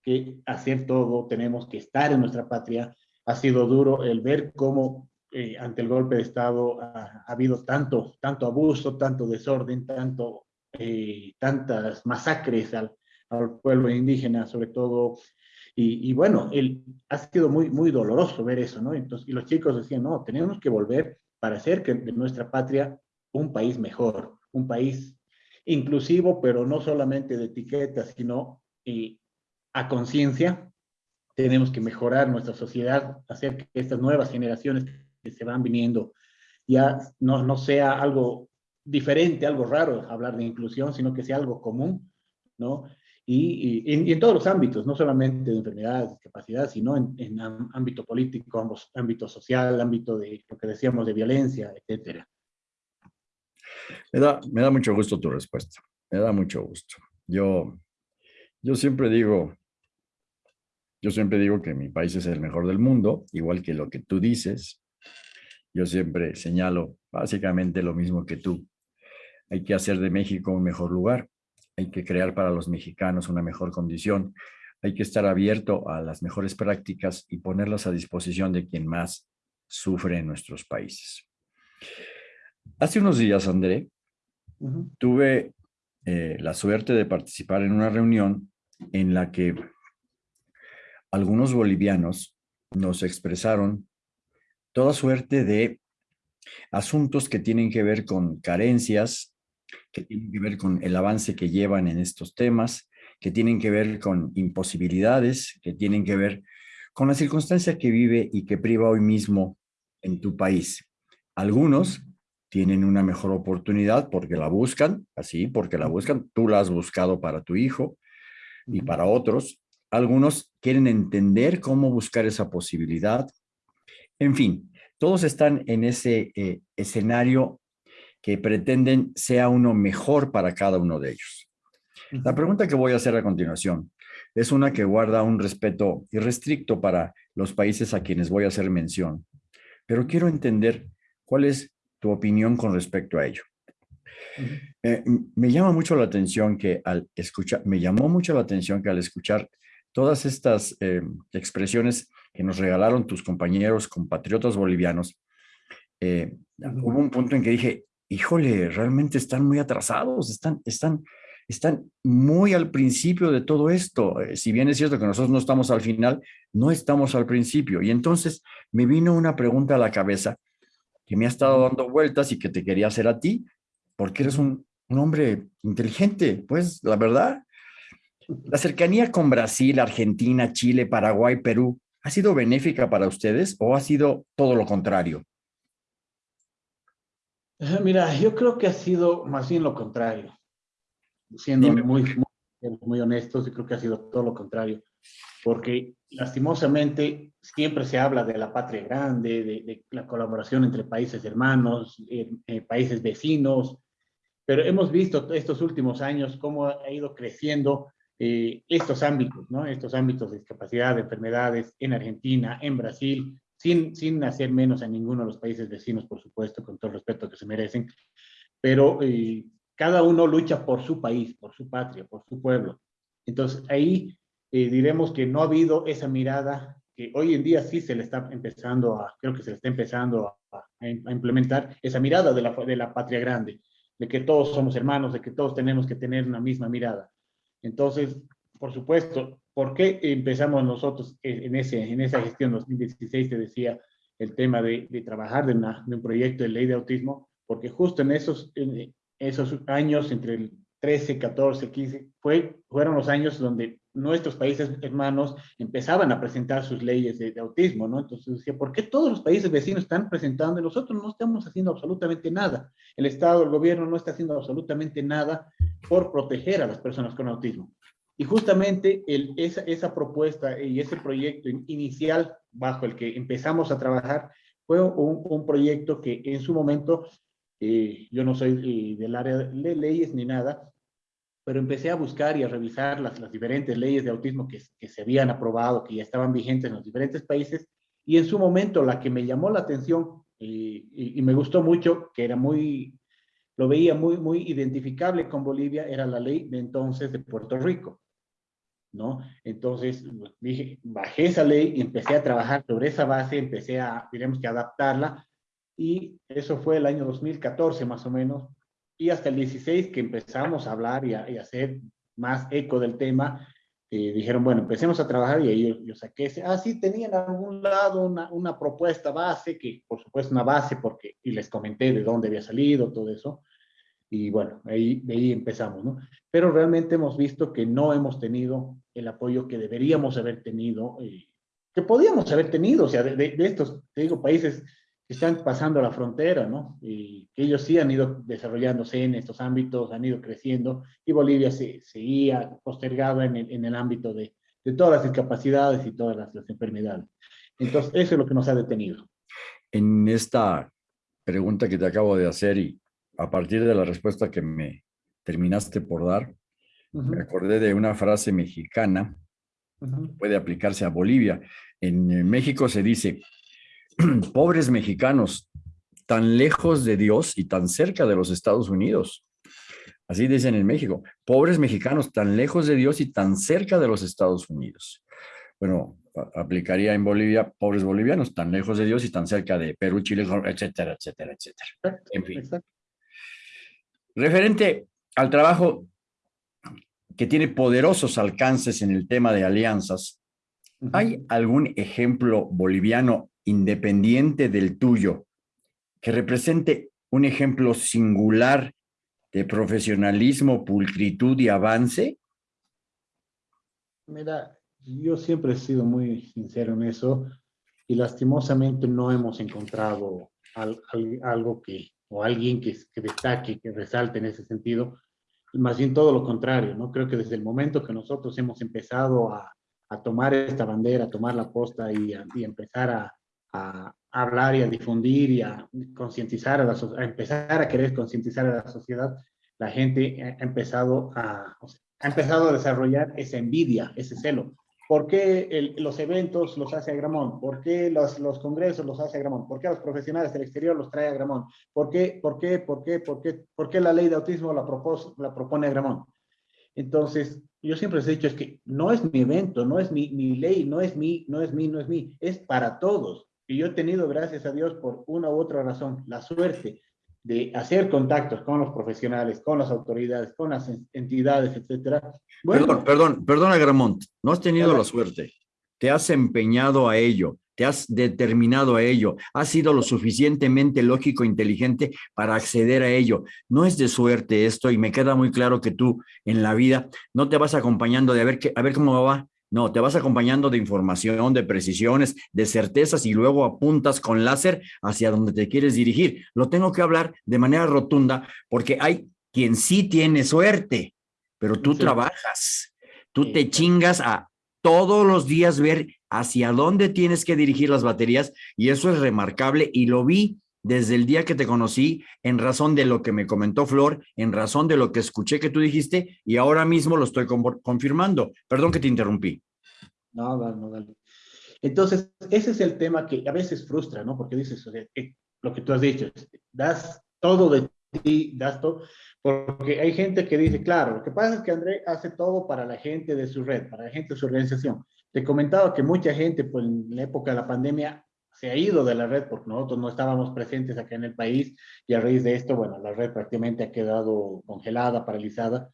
que hacer todo, tenemos que estar en nuestra patria, ha sido duro el ver cómo eh, ante el golpe de Estado ha, ha, habido tanto, tanto abuso, tanto desorden, tanto, eh, tantas masacres al, pueblo indígena, sobre todo. Y, y, bueno, el, ha sido muy, muy doloroso ver eso, ¿no? Entonces, y los chicos decían, no, tenemos que volver para hacer que de nuestra patria un país mejor, un país inclusivo, pero no solamente de etiquetas, sino eh, a conciencia, tenemos que mejorar nuestra sociedad, hacer que estas nuevas generaciones que se van viniendo ya no, no sea algo diferente, algo raro hablar de inclusión, sino que sea algo común, ¿no? Y, y, y en todos los ámbitos, no solamente de enfermedades, discapacidad, sino en, en ámbito político, ámbito social, ámbito de lo que decíamos de violencia, etcétera. Me da, me da mucho gusto tu respuesta, me da mucho gusto. Yo, yo siempre digo, yo siempre digo que mi país es el mejor del mundo, igual que lo que tú dices. Yo siempre señalo básicamente lo mismo que tú. Hay que hacer de México un mejor lugar. Hay que crear para los mexicanos una mejor condición. Hay que estar abierto a las mejores prácticas y ponerlas a disposición de quien más sufre en nuestros países. Hace unos días, André, uh -huh. tuve eh, la suerte de participar en una reunión en la que algunos bolivianos nos expresaron toda suerte de asuntos que tienen que ver con carencias, que tienen que ver con el avance que llevan en estos temas, que tienen que ver con imposibilidades, que tienen que ver con la circunstancia que vive y que priva hoy mismo en tu país. Algunos tienen una mejor oportunidad porque la buscan, así, porque la buscan, tú la has buscado para tu hijo, y para otros algunos quieren entender cómo buscar esa posibilidad. En fin, todos están en ese eh, escenario que pretenden sea uno mejor para cada uno de ellos. La pregunta que voy a hacer a continuación es una que guarda un respeto irrestricto para los países a quienes voy a hacer mención, pero quiero entender cuál es tu opinión con respecto a ello. Eh, me llama mucho la atención que al escuchar, me llamó mucho la atención que al escuchar todas estas eh, expresiones que nos regalaron tus compañeros compatriotas bolivianos, eh, hubo un punto en que dije, híjole, realmente están muy atrasados, están, están, están muy al principio de todo esto. si bien es cierto que nosotros no estamos al final, no estamos al principio. Y entonces me vino una pregunta a la cabeza que me ha estado dando vueltas y que te quería hacer a ti, porque eres un, hombre inteligente, pues la verdad. La cercanía con Brasil, Argentina, Chile, Paraguay, Perú, ¿ha sido benéfica para ustedes o ha sido todo lo contrario? Mira, yo creo que ha sido más bien lo contrario. Siendo muy, muy, muy honestos, yo creo que ha sido todo lo contrario. Porque lastimosamente siempre se habla de la patria grande, de, la colaboración entre países hermanos, eh, eh, países vecinos, pero hemos visto estos últimos años cómo ha ido creciendo eh, estos ámbitos, ¿no? Estos ámbitos de discapacidad, de enfermedades en Argentina, en Brasil, sin, sin hacer menos a ninguno de los países vecinos, por supuesto, con todo el respeto que se merecen, pero eh, cada uno lucha por su país, por su patria, por su pueblo. Entonces, ahí eh, diremos que no ha habido esa mirada que hoy en día sí se le está empezando a, creo que se le está empezando a, a implementar, esa mirada de la, de la patria grande de que todos somos hermanos, de que todos tenemos que tener una misma mirada. Entonces, por supuesto, ¿por qué empezamos nosotros en, ese, en esa gestión 2016? Te decía el tema de, trabajar de, un proyecto de ley de autismo, porque justo en esos, en esos años, entre el 13, 14, 15, fue, fueron los años donde nuestros países hermanos empezaban a presentar sus leyes de, autismo, ¿no? Entonces decía, ¿por qué todos los países vecinos están presentando y nosotros no estamos haciendo absolutamente nada? El Estado, el gobierno no está haciendo absolutamente nada por proteger a las personas con autismo. Y justamente el, esa, esa propuesta y ese proyecto inicial bajo el que empezamos a trabajar fue un, un proyecto que en su momento, eh, yo no soy eh, del área de leyes ni nada, pero empecé a buscar y a revisar las, las diferentes leyes de autismo que, que, se habían aprobado, que ya estaban vigentes en los diferentes países, y en su momento la que me llamó la atención y, y, me gustó mucho, que era muy, lo veía muy, muy identificable con Bolivia, era la ley de entonces de Puerto Rico. ¿No? Entonces, dije, bajé esa ley y empecé a trabajar sobre esa base, empecé a, diremos que adaptarla, y eso fue el año 2014 más o menos, y hasta el 16 que empezamos a hablar y a, hacer más eco del tema, eh, dijeron, bueno, empecemos a trabajar y ahí yo, saqué ese, ah, sí, tenían a algún lado una, una, propuesta base, que por supuesto una base, porque, y les comenté de dónde había salido, todo eso, y bueno, ahí, de ahí empezamos, ¿no? Pero realmente hemos visto que no hemos tenido el apoyo que deberíamos haber tenido, eh, que podíamos haber tenido, o sea, de, de, estos, te digo, países están pasando la frontera, ¿no? Y que ellos sí han ido desarrollándose en estos ámbitos, han ido creciendo, y Bolivia se seguía postergada en el, en el ámbito de, de, todas las discapacidades y todas las, las, enfermedades. Entonces, eso es lo que nos ha detenido. En esta pregunta que te acabo de hacer y a partir de la respuesta que me terminaste por dar, uh -huh. me acordé de una frase mexicana, uh -huh. puede aplicarse a Bolivia. En México se dice, pobres mexicanos, tan lejos de Dios y tan cerca de los Estados Unidos. Así dicen en México, pobres mexicanos, tan lejos de Dios y tan cerca de los Estados Unidos. Bueno, aplicaría en Bolivia, pobres bolivianos, tan lejos de Dios y tan cerca de Perú, Chile, etcétera, etcétera, etcétera. En fin. Referente al trabajo que tiene poderosos alcances en el tema de alianzas, ¿hay algún ejemplo boliviano independiente del tuyo, que represente un ejemplo singular de profesionalismo, pulcritud y avance? Mira, yo siempre he sido muy sincero en eso y lastimosamente no hemos encontrado al, al, algo que, o alguien que, que destaque, que resalte en ese sentido, más bien todo lo contrario, ¿no? Creo que desde el momento que nosotros hemos empezado a, a tomar esta bandera, a tomar la posta y, a, y empezar a, a hablar y a difundir y a concientizar a empezar a querer concientizar a la sociedad, la gente ha empezado a, ha empezado a desarrollar esa envidia, ese celo. ¿Por qué los eventos los hace Agramón? ¿Por qué los, los, congresos los hace Agramón? ¿Por qué los profesionales del exterior los trae Agramón? ¿Por qué, por qué, por qué, por qué, por qué la ley de autismo la, propos, la propone Agramón? Entonces, yo siempre les he dicho, es que no es mi evento, no es mi, mi ley, no es mi, no es mi, no es mi, es para todos. Y yo he tenido, gracias a Dios, por una u otra razón, la suerte de hacer contactos con los profesionales, con las autoridades, con las entidades, etcétera. perdón, perdón, perdona Gramont, no has tenido la suerte, te has empeñado a ello, te has determinado a ello, has sido lo suficientemente lógico e inteligente para acceder a ello. No es de suerte esto y me queda muy claro que tú en la vida no te vas acompañando de a ver, qué, a ver cómo va, no, te vas acompañando de información, de precisiones, de certezas y luego apuntas con láser hacia donde te quieres dirigir. Lo tengo que hablar de manera rotunda porque hay quien sí tiene suerte, pero tú trabajas, tú te chingas a todos los días ver hacia dónde tienes que dirigir las baterías y eso es remarcable y lo vi desde el día que te conocí, en razón de lo que me comentó Flor, en razón de lo que escuché que tú dijiste, y ahora mismo lo estoy confirmando. Perdón que te interrumpí. No, no, no, dale. Entonces, ese es el tema que a veces frustra, ¿no? Porque dices, eh, lo que tú has dicho, das todo de ti, das todo, porque hay gente que dice, claro, lo que pasa es que André hace todo para la gente de su red, para la gente de su organización. Te comentaba que mucha gente, pues en la época de la pandemia, se ha ido de la red porque nosotros no estábamos presentes acá en el país y a raíz de esto, bueno, la red prácticamente ha quedado congelada, paralizada,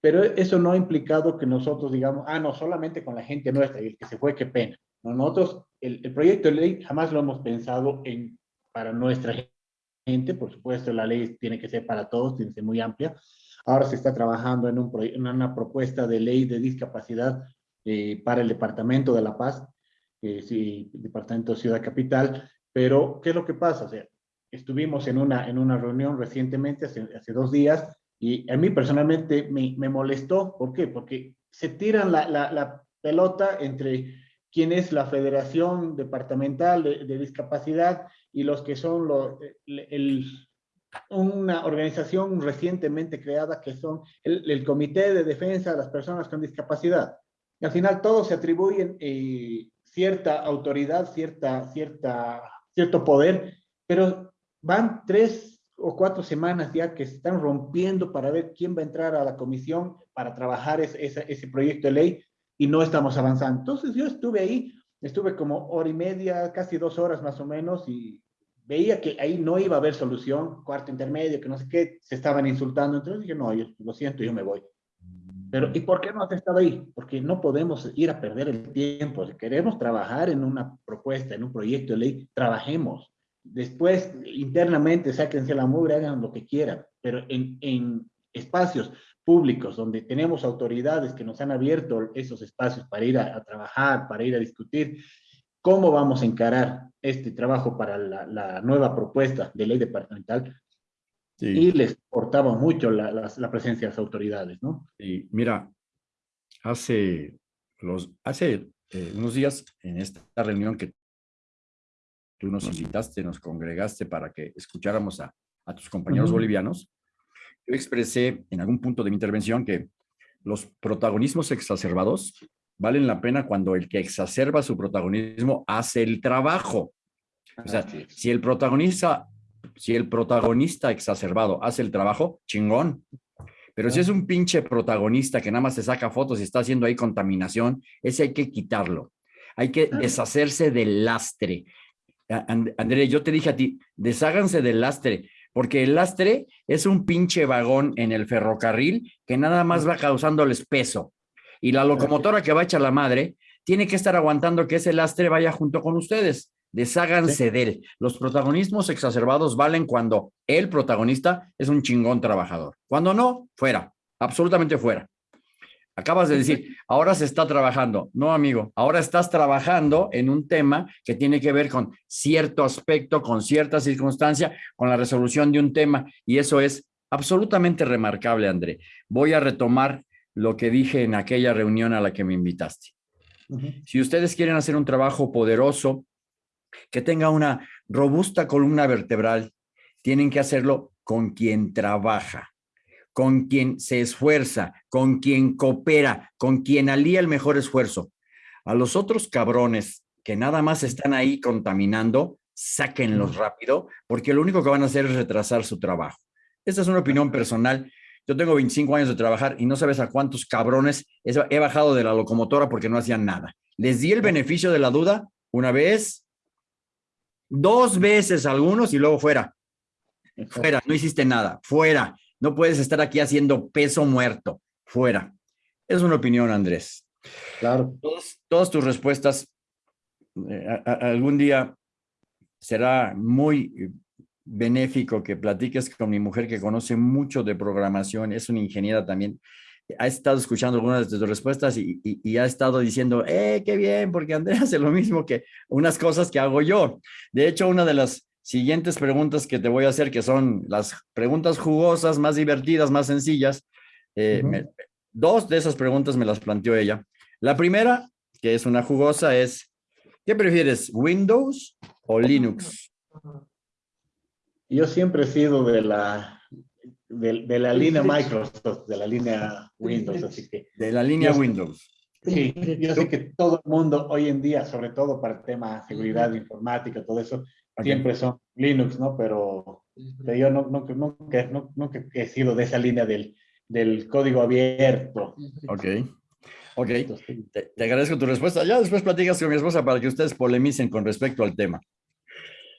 pero eso no ha implicado que nosotros digamos, ah, no, solamente con la gente nuestra y el que se fue, qué pena. No, nosotros, el, el proyecto de ley jamás lo hemos pensado en, para nuestra gente, por supuesto la ley tiene que ser para todos, tiene que ser muy amplia. Ahora se está trabajando en, un, en una propuesta de ley de discapacidad eh, para el Departamento de La Paz, eh, sí, Departamento de Ciudad Capital, pero ¿qué es lo que pasa? O sea, estuvimos en una, en una reunión recientemente, hace, hace dos días, y a mí personalmente me, me molestó. ¿Por qué? Porque se tiran la, la, la, pelota entre quién es la Federación Departamental de, de Discapacidad y los que son lo, el, una organización recientemente creada que son el, el, Comité de Defensa de las Personas con Discapacidad. Y al final todos se atribuyen eh, cierta autoridad, cierta, cierta, cierto poder, pero van tres o cuatro semanas ya que se están rompiendo para ver quién va a entrar a la comisión para trabajar ese, ese, proyecto de ley y no estamos avanzando. Entonces yo estuve ahí, estuve como hora y media, casi dos horas más o menos y veía que ahí no iba a haber solución, cuarto intermedio, que no sé qué, se estaban insultando, entonces dije, no, yo lo siento, yo me voy. Pero, ¿y por qué no has estado ahí? Porque no podemos ir a perder el tiempo. Si queremos trabajar en una propuesta, en un proyecto de ley, trabajemos. Después, internamente, sáquense la mugre, hagan lo que quieran. Pero en, en espacios públicos donde tenemos autoridades que nos han abierto esos espacios para ir a, trabajar, para ir a discutir, ¿cómo vamos a encarar este trabajo para la, la nueva propuesta de ley departamental? Sí. Y les portaba mucho la, la, la, presencia de las autoridades, ¿no? Sí, mira, hace, los, hace eh, unos días en esta reunión que tú nos invitaste, nos congregaste para que escucháramos a, a tus compañeros uh -huh. bolivianos, yo expresé en algún punto de mi intervención que los protagonismos exacerbados valen la pena cuando el que exacerba su protagonismo hace el trabajo. O sea, si el protagonista si el protagonista exacerbado hace el trabajo, chingón. Pero si es un pinche protagonista que nada más se saca fotos y está haciendo ahí contaminación, ese hay que quitarlo. Hay que deshacerse del lastre. André, yo te dije a ti, desháganse del lastre, porque el lastre es un pinche vagón en el ferrocarril que nada más va causándoles peso. Y la locomotora que va a echar la madre tiene que estar aguantando que ese lastre vaya junto con ustedes desháganse sí. de él. Los protagonismos exacerbados valen cuando el protagonista es un chingón trabajador. Cuando no, fuera, absolutamente fuera. Acabas de decir, ahora se está trabajando. No, amigo, ahora estás trabajando en un tema que tiene que ver con cierto aspecto, con cierta circunstancia, con la resolución de un tema, y eso es absolutamente remarcable, André. Voy a retomar lo que dije en aquella reunión a la que me invitaste. Uh -huh. Si ustedes quieren hacer un trabajo poderoso, que tenga una robusta columna vertebral, tienen que hacerlo con quien trabaja, con quien se esfuerza, con quien coopera, con quien alía el mejor esfuerzo. A los otros cabrones que nada más están ahí contaminando, sáquenlos rápido, porque lo único que van a hacer es retrasar su trabajo. Esta es una opinión personal. Yo tengo 25 años de trabajar y no sabes a cuántos cabrones he bajado de la locomotora porque no hacían nada. Les di el beneficio de la duda una vez, dos veces algunos y luego fuera. Fuera, no hiciste nada, fuera. No puedes estar aquí haciendo peso muerto, fuera. Es una opinión, Andrés. Claro. todas tus respuestas eh, algún día será muy benéfico que platiques con mi mujer que conoce mucho de programación, es una ingeniera también, ha estado escuchando algunas de tus respuestas y, ha estado diciendo, eh, qué bien, porque Andrea hace lo mismo que unas cosas que hago yo. De hecho, una de las siguientes preguntas que te voy a hacer, que son las preguntas jugosas, más divertidas, más sencillas, eh, dos de esas preguntas me las planteó ella. La primera, que es una jugosa, es, ¿Qué prefieres, Windows o Linux? Yo siempre he sido de la, de, la línea Microsoft, de la línea Windows, así que... De la línea Windows. Sí, yo sé que todo el mundo hoy en día, sobre todo para el tema de seguridad informática, todo eso, siempre son Linux, ¿no? Pero, yo no, nunca, nunca, he sido de esa línea del, del código abierto. Ok. Ok, te, agradezco tu respuesta. Ya después platicas con mi esposa para que ustedes polemicen con respecto al tema.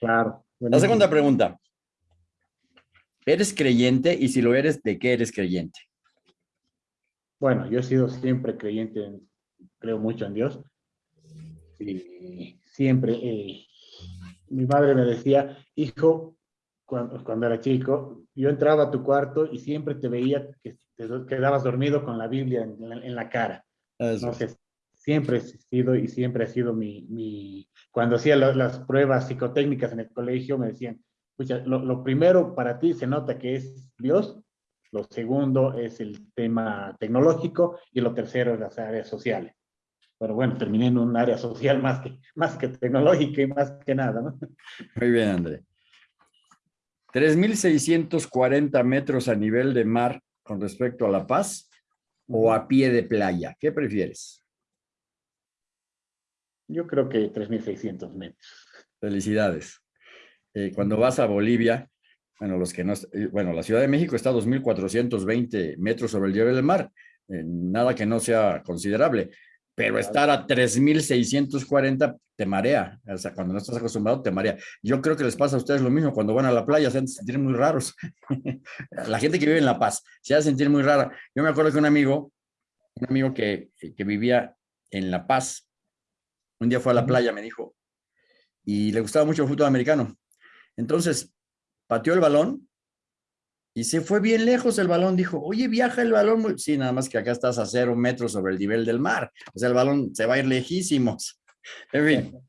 Claro. La segunda pregunta. ¿Eres creyente? Y si lo eres, ¿de qué eres creyente? Bueno, yo he sido siempre creyente, creo mucho en Dios. Y siempre, eh, mi madre me decía, hijo, cuando, cuando, era chico, yo entraba a tu cuarto y siempre te veía que te quedabas dormido con la Biblia en la cara. No sé, siempre he sido y siempre ha sido mi, mi cuando hacía las pruebas psicotécnicas en el colegio, me decían, lo, lo, primero para ti se nota que es Dios, lo segundo es el tema tecnológico y lo tercero es las áreas sociales. Pero bueno, terminé en un área social más que, más que tecnológica y más que nada, ¿no? Muy bien, André. 3.640 metros a nivel de mar con respecto a La Paz o a pie de playa? ¿Qué prefieres? Yo creo que 3.600 metros. Felicidades. Eh, cuando vas a Bolivia, bueno, los que no, eh, bueno, la Ciudad de México está a 2.420 metros sobre el nivel del mar, eh, nada que no sea considerable, pero estar a 3.640 te marea, o sea, cuando no estás acostumbrado te marea. Yo creo que les pasa a ustedes lo mismo, cuando van a la playa se hacen sentir muy raros. la gente que vive en La Paz se hace sentir muy rara. Yo me acuerdo que un amigo, un amigo que, que vivía en La Paz, un día fue a la playa, me dijo, y le gustaba mucho el fútbol americano. Entonces, pateó el balón y se fue bien lejos el balón. Dijo, oye, viaja el balón. Sí, nada más que acá estás a cero metros sobre el nivel del mar. O sea, el balón se va a ir lejísimos. En fin.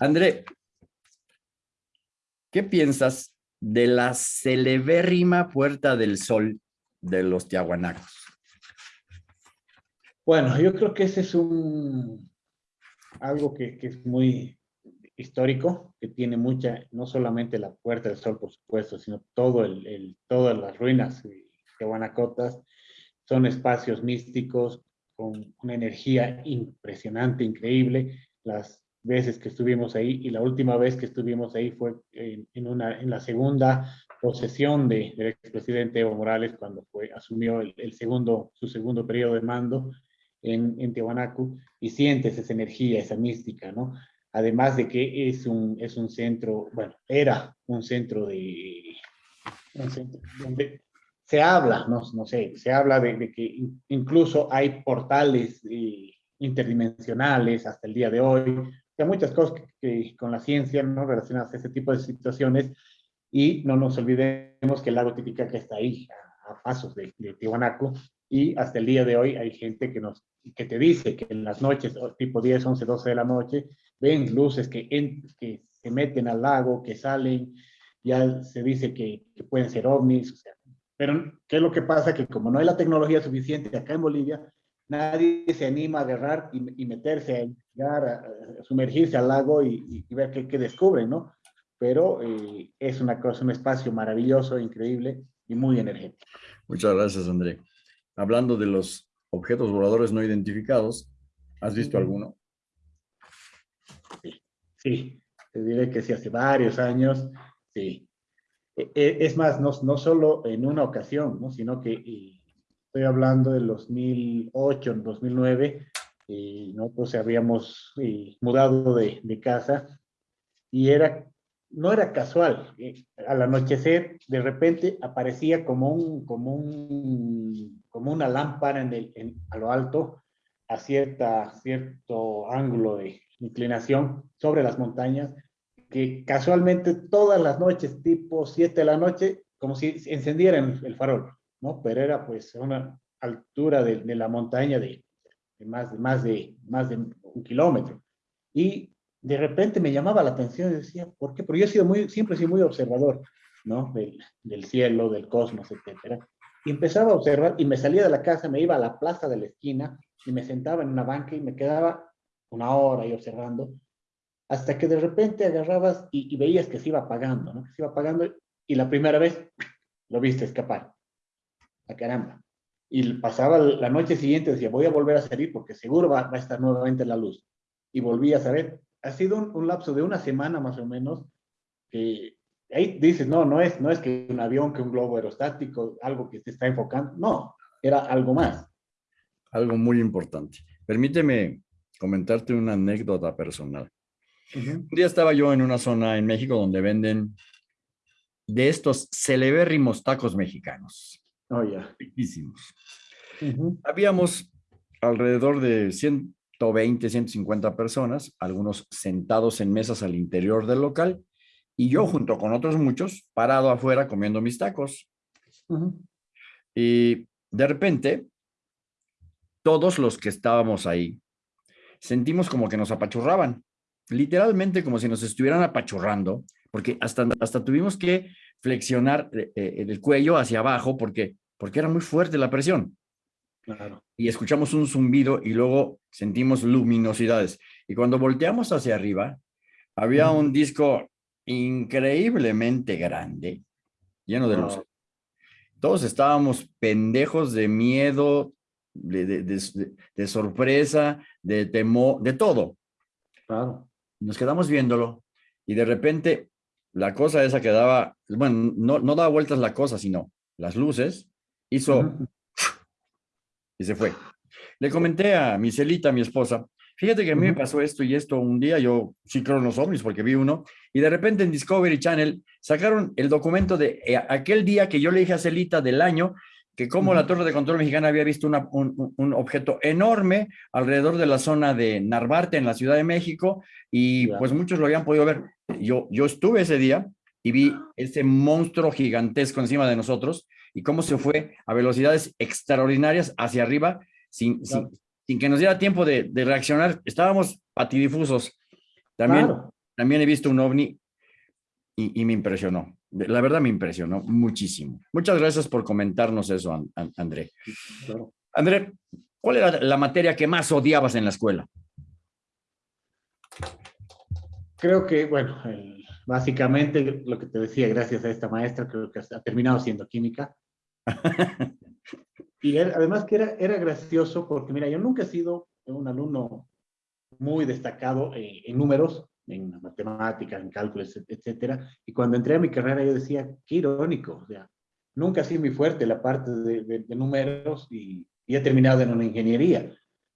André, ¿qué piensas de la celebérrima Puerta del Sol de los Tiahuanacos? Bueno, yo creo que ese es un algo que, que es muy histórico que tiene mucha, no solamente la Puerta del Sol, por supuesto, sino todo el, todas las ruinas de Guanacotas, son espacios místicos con una energía impresionante, increíble. Las veces que estuvimos ahí y la última vez que estuvimos ahí fue en, una, en la segunda posesión de, del expresidente Evo Morales cuando fue, asumió el, segundo, su segundo periodo de mando en, en Tiahuanacu y sientes esa energía, esa mística, ¿no? Además de que es un, es un centro, bueno, era un centro de, donde se habla, no, no sé, se habla de, que incluso hay portales eh, interdimensionales hasta el día de hoy, hay muchas cosas que, con la ciencia no relacionadas a ese tipo de situaciones. Y no nos olvidemos que el lago Titicaca está ahí, a, pasos de, de y hasta el día de hoy hay gente que, nos, que te dice que en las noches, tipo 10, 11, 12 de la noche, ven luces que, que se meten al lago, que salen, ya se dice que, pueden ser ovnis, o sea, pero ¿qué es lo que pasa? Que como no hay la tecnología suficiente acá en Bolivia, nadie se anima a agarrar y, meterse, a, a, sumergirse al lago y, ver qué, qué, descubren, ¿no? Pero eh, es una cosa, un espacio maravilloso, increíble y muy energético. Muchas gracias, André. Hablando de los objetos voladores no identificados, ¿Has visto alguno? Sí, te diré que sí, hace varios años, sí. E, e, es más, no, no solo en una ocasión, ¿no? sino que estoy hablando del 2008, 2009, y nosotros habíamos mudado de, de, casa y era, no era casual. Eh, al anochecer, de repente aparecía como, un, como, un, como una lámpara en el, a lo alto, a cierta, cierto ángulo de inclinación sobre las montañas, que casualmente todas las noches, tipo 7 de la noche, como si encendieran el farol, ¿no? Pero era pues una altura de, la montaña de, más, de, más, de, más de un kilómetro. Y de repente me llamaba la atención y decía, ¿por qué? Porque yo he sido muy, siempre he sido muy observador, ¿no? Del, cielo, del cosmos, etcétera. Y empezaba a observar y me salía de la casa, me iba a la plaza de la esquina y me sentaba en una banca y me quedaba una hora ahí observando, hasta que de repente agarrabas y, veías que se iba apagando, ¿no? Que se iba apagando y la primera vez lo viste escapar. A caramba. Y pasaba la noche siguiente, decía, voy a volver a salir porque seguro va, a estar nuevamente la luz. Y volví a saber. Ha sido un, lapso de una semana más o menos que ahí dices, no, no es, no es que un avión, que un globo aerostático, algo que se está enfocando. No, era algo más. Algo muy importante. Permíteme comentarte una anécdota personal. Un día estaba yo en una zona en México donde venden de estos celebérrimos tacos mexicanos. Oh, ya. Habíamos alrededor de 120, 150 personas, algunos sentados en mesas al interior del local, y yo junto con otros muchos, parado afuera comiendo mis tacos. Y de repente, todos los que estábamos ahí, sentimos como que nos apachurraban, literalmente como si nos estuvieran apachurrando, porque hasta, hasta tuvimos que flexionar eh, eh, el cuello hacia abajo porque, porque era muy fuerte la presión. Y escuchamos un zumbido y luego sentimos luminosidades. Y cuando volteamos hacia arriba, había un disco increíblemente grande, lleno de luz. Todos estábamos pendejos de miedo, de, sorpresa, de temor, de todo. Claro. Nos quedamos viéndolo y de repente la cosa esa que daba, bueno, no, no daba vueltas la cosa, sino las luces, hizo y se fue. Le comenté a mi Celita, mi esposa, fíjate que a mí me pasó esto y esto un día, yo sí creo en los ovnis porque vi uno, y de repente en Discovery Channel sacaron el documento de eh, aquel día que yo le dije a Celita del año que como la Torre de Control Mexicana había visto un, objeto enorme alrededor de la zona de Narvarte, en la Ciudad de México, y pues muchos lo habían podido ver. Yo, yo estuve ese día y vi ese monstruo gigantesco encima de nosotros y cómo se fue a velocidades extraordinarias hacia arriba sin, sin, que nos diera tiempo de, reaccionar. Estábamos patidifusos. También, también he visto un ovni y me impresionó. La verdad me impresionó muchísimo. Muchas gracias por comentarnos eso, André. André, ¿cuál era la materia que más odiabas en la escuela? Creo que, bueno, básicamente lo que te decía, gracias a esta maestra, creo que ha terminado siendo química. y además que era, era gracioso porque, mira, yo nunca he sido un alumno muy destacado en números, en matemáticas, en cálculos, etcétera. Y cuando entré a mi carrera yo decía, qué irónico, o sea, nunca ha sido muy fuerte la parte de, números y, he terminado en una ingeniería,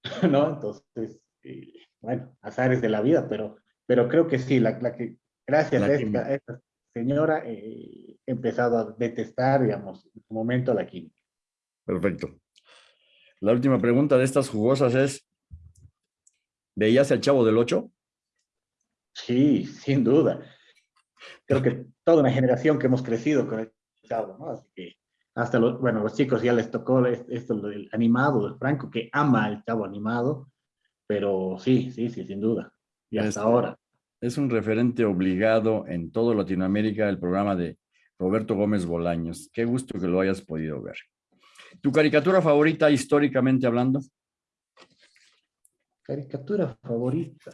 ¿no? Entonces, eh, bueno, azares de la vida, pero, pero creo que sí, la, que, gracias a esta, señora, eh, he empezado a detestar, digamos, en su momento la química. Perfecto. La última pregunta de estas jugosas es, ¿veías el Chavo del Ocho? Sí, sin duda. Creo que toda una generación que hemos crecido con el chavo, ¿no? Así que hasta los, bueno, los chicos ya les tocó esto del animado, del Franco, que ama el chavo animado, pero sí, sí, sí, sin duda. Y hasta ahora. Es un referente obligado en toda Latinoamérica el programa de Roberto Gómez Bolaños. Qué gusto que lo hayas podido ver. ¿Tu caricatura favorita históricamente hablando? Caricatura favorita.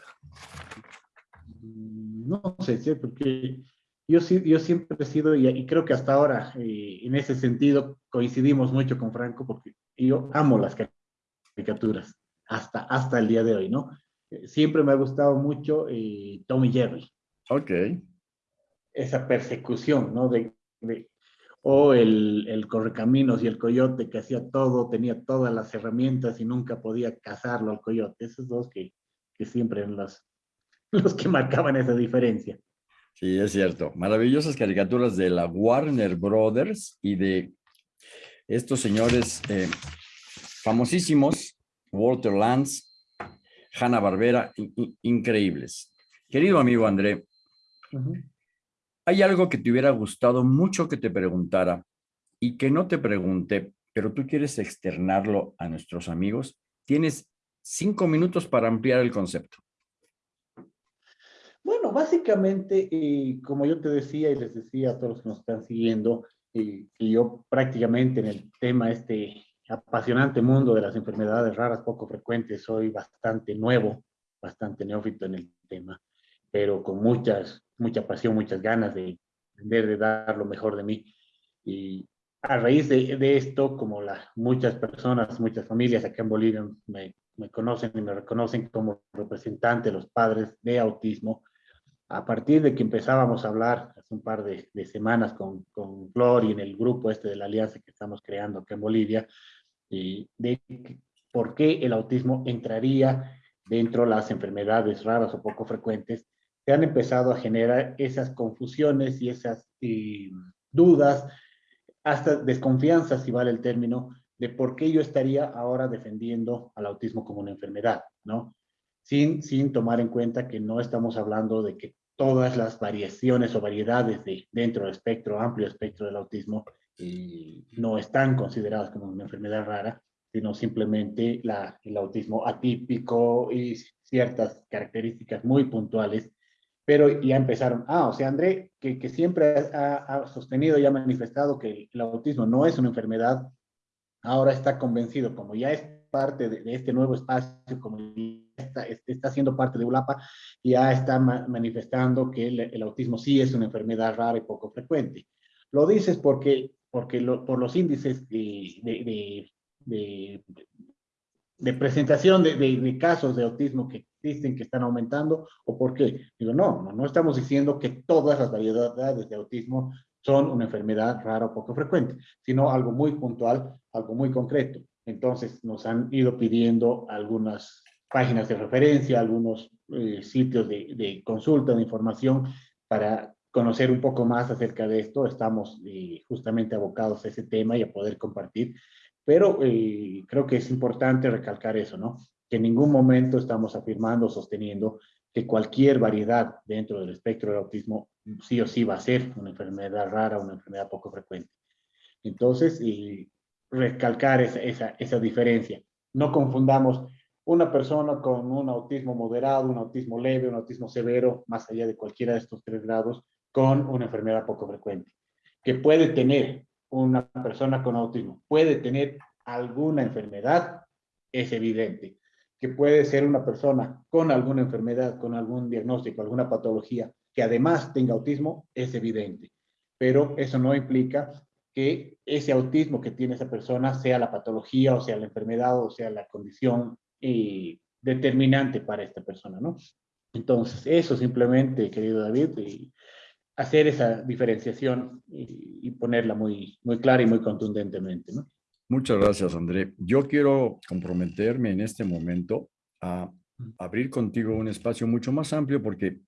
Mm, no sé, porque yo, yo siempre he sido, y, creo que hasta ahora, eh, en ese sentido, coincidimos mucho con Franco, porque yo amo las caricaturas. hasta, hasta el día de hoy, ¿no? Siempre me ha gustado mucho eh, Tommy Jerry. Ok. Esa persecución, ¿no? De, o el, el, correcaminos y el coyote que hacía todo, tenía todas las herramientas y nunca podía cazarlo al coyote. Esos dos que, que siempre eran los, los que marcaban esa diferencia. Sí, es cierto. Maravillosas caricaturas de la Warner Brothers y de estos señores eh, famosísimos, Walter Lance, Hanna Barbera, increíbles. Querido amigo André, ¿hay algo que te hubiera gustado mucho que te preguntara y que no te pregunte, pero tú quieres externarlo a nuestros amigos? Tienes cinco minutos para ampliar el concepto. Bueno, básicamente, eh, como yo te decía y les decía a todos los que nos están siguiendo, eh, que yo prácticamente en el tema este apasionante mundo de las enfermedades raras poco frecuentes soy bastante nuevo, bastante neófito en el tema, pero con muchas, mucha pasión, muchas ganas de aprender, de dar lo mejor de mí. Y a raíz de, de esto, como la, muchas personas, muchas familias acá en Bolivia me, me conocen y me reconocen como representante de los padres de autismo, a partir de que empezábamos a hablar hace un par de, semanas con, con Flor y en el grupo este de la alianza que estamos creando acá en Bolivia, y de por qué el autismo entraría dentro de las enfermedades raras o poco frecuentes, se han empezado a generar esas confusiones y esas dudas, hasta desconfianza, si vale el término, de por qué yo estaría ahora defendiendo al autismo como una enfermedad, ¿no? sin, sin tomar en cuenta que no estamos hablando de que todas las variaciones o variedades de, dentro del espectro, amplio espectro del autismo, no están consideradas como una enfermedad rara, sino simplemente el autismo atípico y ciertas características muy puntuales, pero ya empezaron, ah, o sea, André, que, siempre ha, ha, sostenido y ha manifestado que el autismo no es una enfermedad, ahora está convencido, como ya es parte de, este nuevo espacio, como está, está siendo parte de ULAPA, ya está manifestando que el, autismo sí es una enfermedad rara y poco frecuente. Lo dices porque, porque por los índices de, de, de presentación de, casos de autismo que existen, que están aumentando, o por qué. Digo, no, no, no estamos diciendo que todas las variedades de autismo son una enfermedad rara o poco frecuente, sino algo muy puntual, algo muy concreto. Entonces nos han ido pidiendo algunas páginas de referencia, algunos eh, sitios de, consulta, de información para conocer un poco más acerca de esto. Estamos eh, justamente abocados a ese tema y a poder compartir. Pero eh, creo que es importante recalcar eso, ¿no? Que en ningún momento estamos afirmando, sosteniendo que cualquier variedad dentro del espectro del autismo sí o sí va a ser una enfermedad rara, una enfermedad poco frecuente. Entonces, y recalcar esa, esa, esa diferencia. No confundamos una persona con un autismo moderado, un autismo leve, un autismo severo, más allá de cualquiera de estos tres grados, con una enfermedad poco frecuente. Que puede tener una persona con autismo, puede tener alguna enfermedad, es evidente. Que puede ser una persona con alguna enfermedad, con algún diagnóstico, alguna patología, que además tenga autismo, es evidente. Pero eso no implica que ese autismo que tiene esa persona sea la patología o sea la enfermedad o sea la condición eh, determinante para esta persona, ¿no? Entonces, eso simplemente, querido David, y hacer esa diferenciación y, ponerla muy, muy clara y muy contundentemente, ¿no? Muchas gracias, André. Yo quiero comprometerme en este momento a abrir contigo un espacio mucho más amplio porque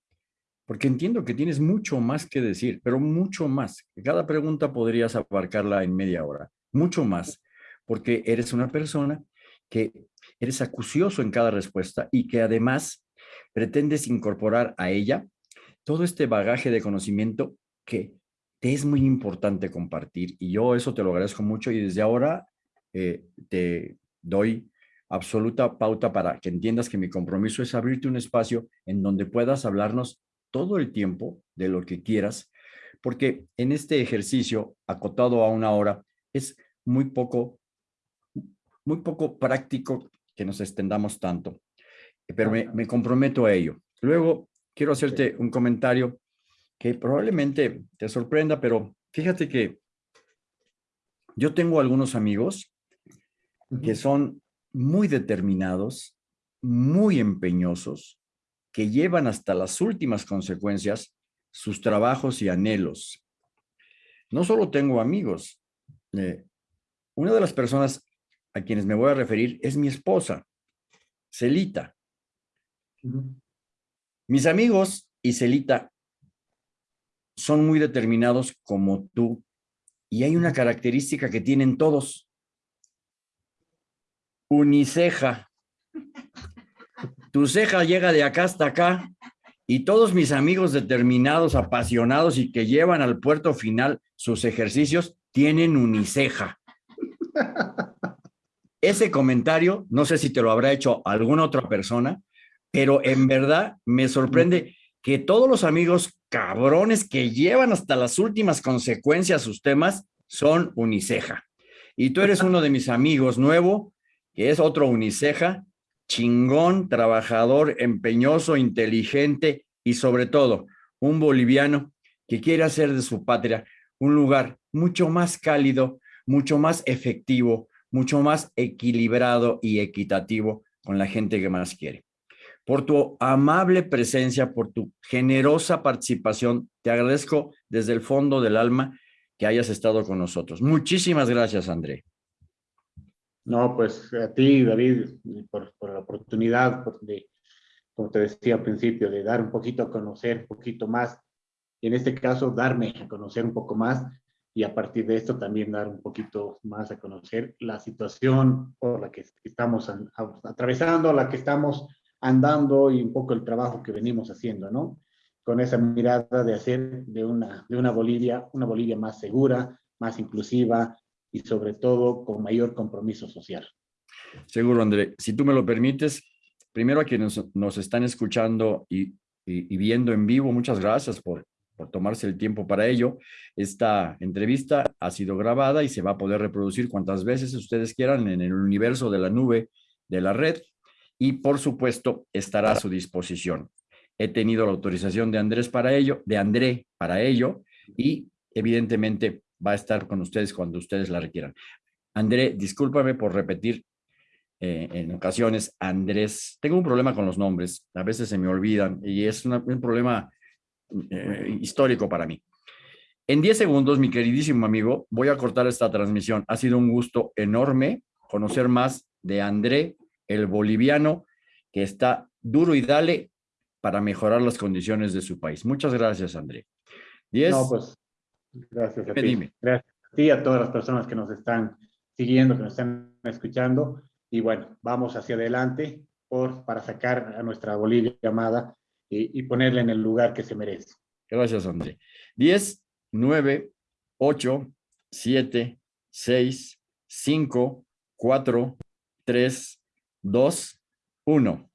porque entiendo que tienes mucho más que decir, pero mucho más. Cada pregunta podrías abarcarla en media hora, mucho más, porque eres una persona que eres acucioso en cada respuesta y que además pretendes incorporar a ella todo este bagaje de conocimiento que te es muy importante compartir. Y yo eso te lo agradezco mucho y desde ahora eh, te doy absoluta pauta para que entiendas que mi compromiso es abrirte un espacio en donde puedas hablarnos todo el tiempo de lo que quieras, porque en este ejercicio acotado a una hora es muy poco, muy poco práctico que nos extendamos tanto, pero me, comprometo a ello. Luego quiero hacerte un comentario que probablemente te sorprenda, pero fíjate que yo tengo algunos amigos que son muy determinados, muy empeñosos, que llevan hasta las últimas consecuencias sus trabajos y anhelos. No solo tengo amigos, eh, una de las personas a quienes me voy a referir es mi esposa, Celita. Mis amigos y Celita son muy determinados como tú y hay una característica que tienen todos. Uniceja. Tu ceja llega de acá hasta acá y todos mis amigos determinados, apasionados y que llevan al puerto final sus ejercicios tienen uniceja. Ese comentario, no sé si te lo habrá hecho alguna otra persona, pero en verdad me sorprende que todos los amigos cabrones que llevan hasta las últimas consecuencias sus temas son uniceja. Y tú eres uno de mis amigos nuevo, que es otro uniceja, chingón, trabajador, empeñoso, inteligente y sobre todo un boliviano que quiere hacer de su patria un lugar mucho más cálido, mucho más efectivo, mucho más equilibrado y equitativo con la gente que más quiere. Por tu amable presencia, por tu generosa participación, te agradezco desde el fondo del alma que hayas estado con nosotros. Muchísimas gracias, André. No, pues a ti, David, por, la oportunidad de, como te decía al principio, de dar un poquito a conocer, un poquito más, y en este caso darme a conocer un poco más y a partir de esto también dar un poquito más a conocer la situación por la que estamos atravesando, la que estamos andando y un poco el trabajo que venimos haciendo, ¿no? Con esa mirada de hacer de una, de una Bolivia, una Bolivia más segura, más inclusiva y sobre todo con mayor compromiso social. Seguro, André. Si tú me lo permites, primero a quienes nos están escuchando y, y viendo en vivo, muchas gracias por por tomarse el tiempo para ello. Esta entrevista ha sido grabada y se va a poder reproducir cuantas veces ustedes quieran en el universo de la nube de la red y por supuesto estará a su disposición. He tenido la autorización de Andrés para ello, de André para ello y evidentemente va a estar con ustedes cuando ustedes la requieran. André, discúlpame por repetir eh, en ocasiones, Andrés, tengo un problema con los nombres, a veces se me olvidan y es un problema eh, histórico para mí. En 10 segundos, mi queridísimo amigo, voy a cortar esta transmisión. Ha sido un gusto enorme conocer más de André, el boliviano, que está duro y dale para mejorar las condiciones de su país. Muchas gracias, André. 10. No, pues, gracias a ti. Gracias a ti y a todas las personas que nos están siguiendo, que nos están escuchando. Y bueno, vamos hacia adelante por, para sacar a nuestra Bolivia amada y, ponerle en el lugar que se merece. Gracias, André. 10, 9, 8, 7, 6, 5, 4, 3, 2, 1.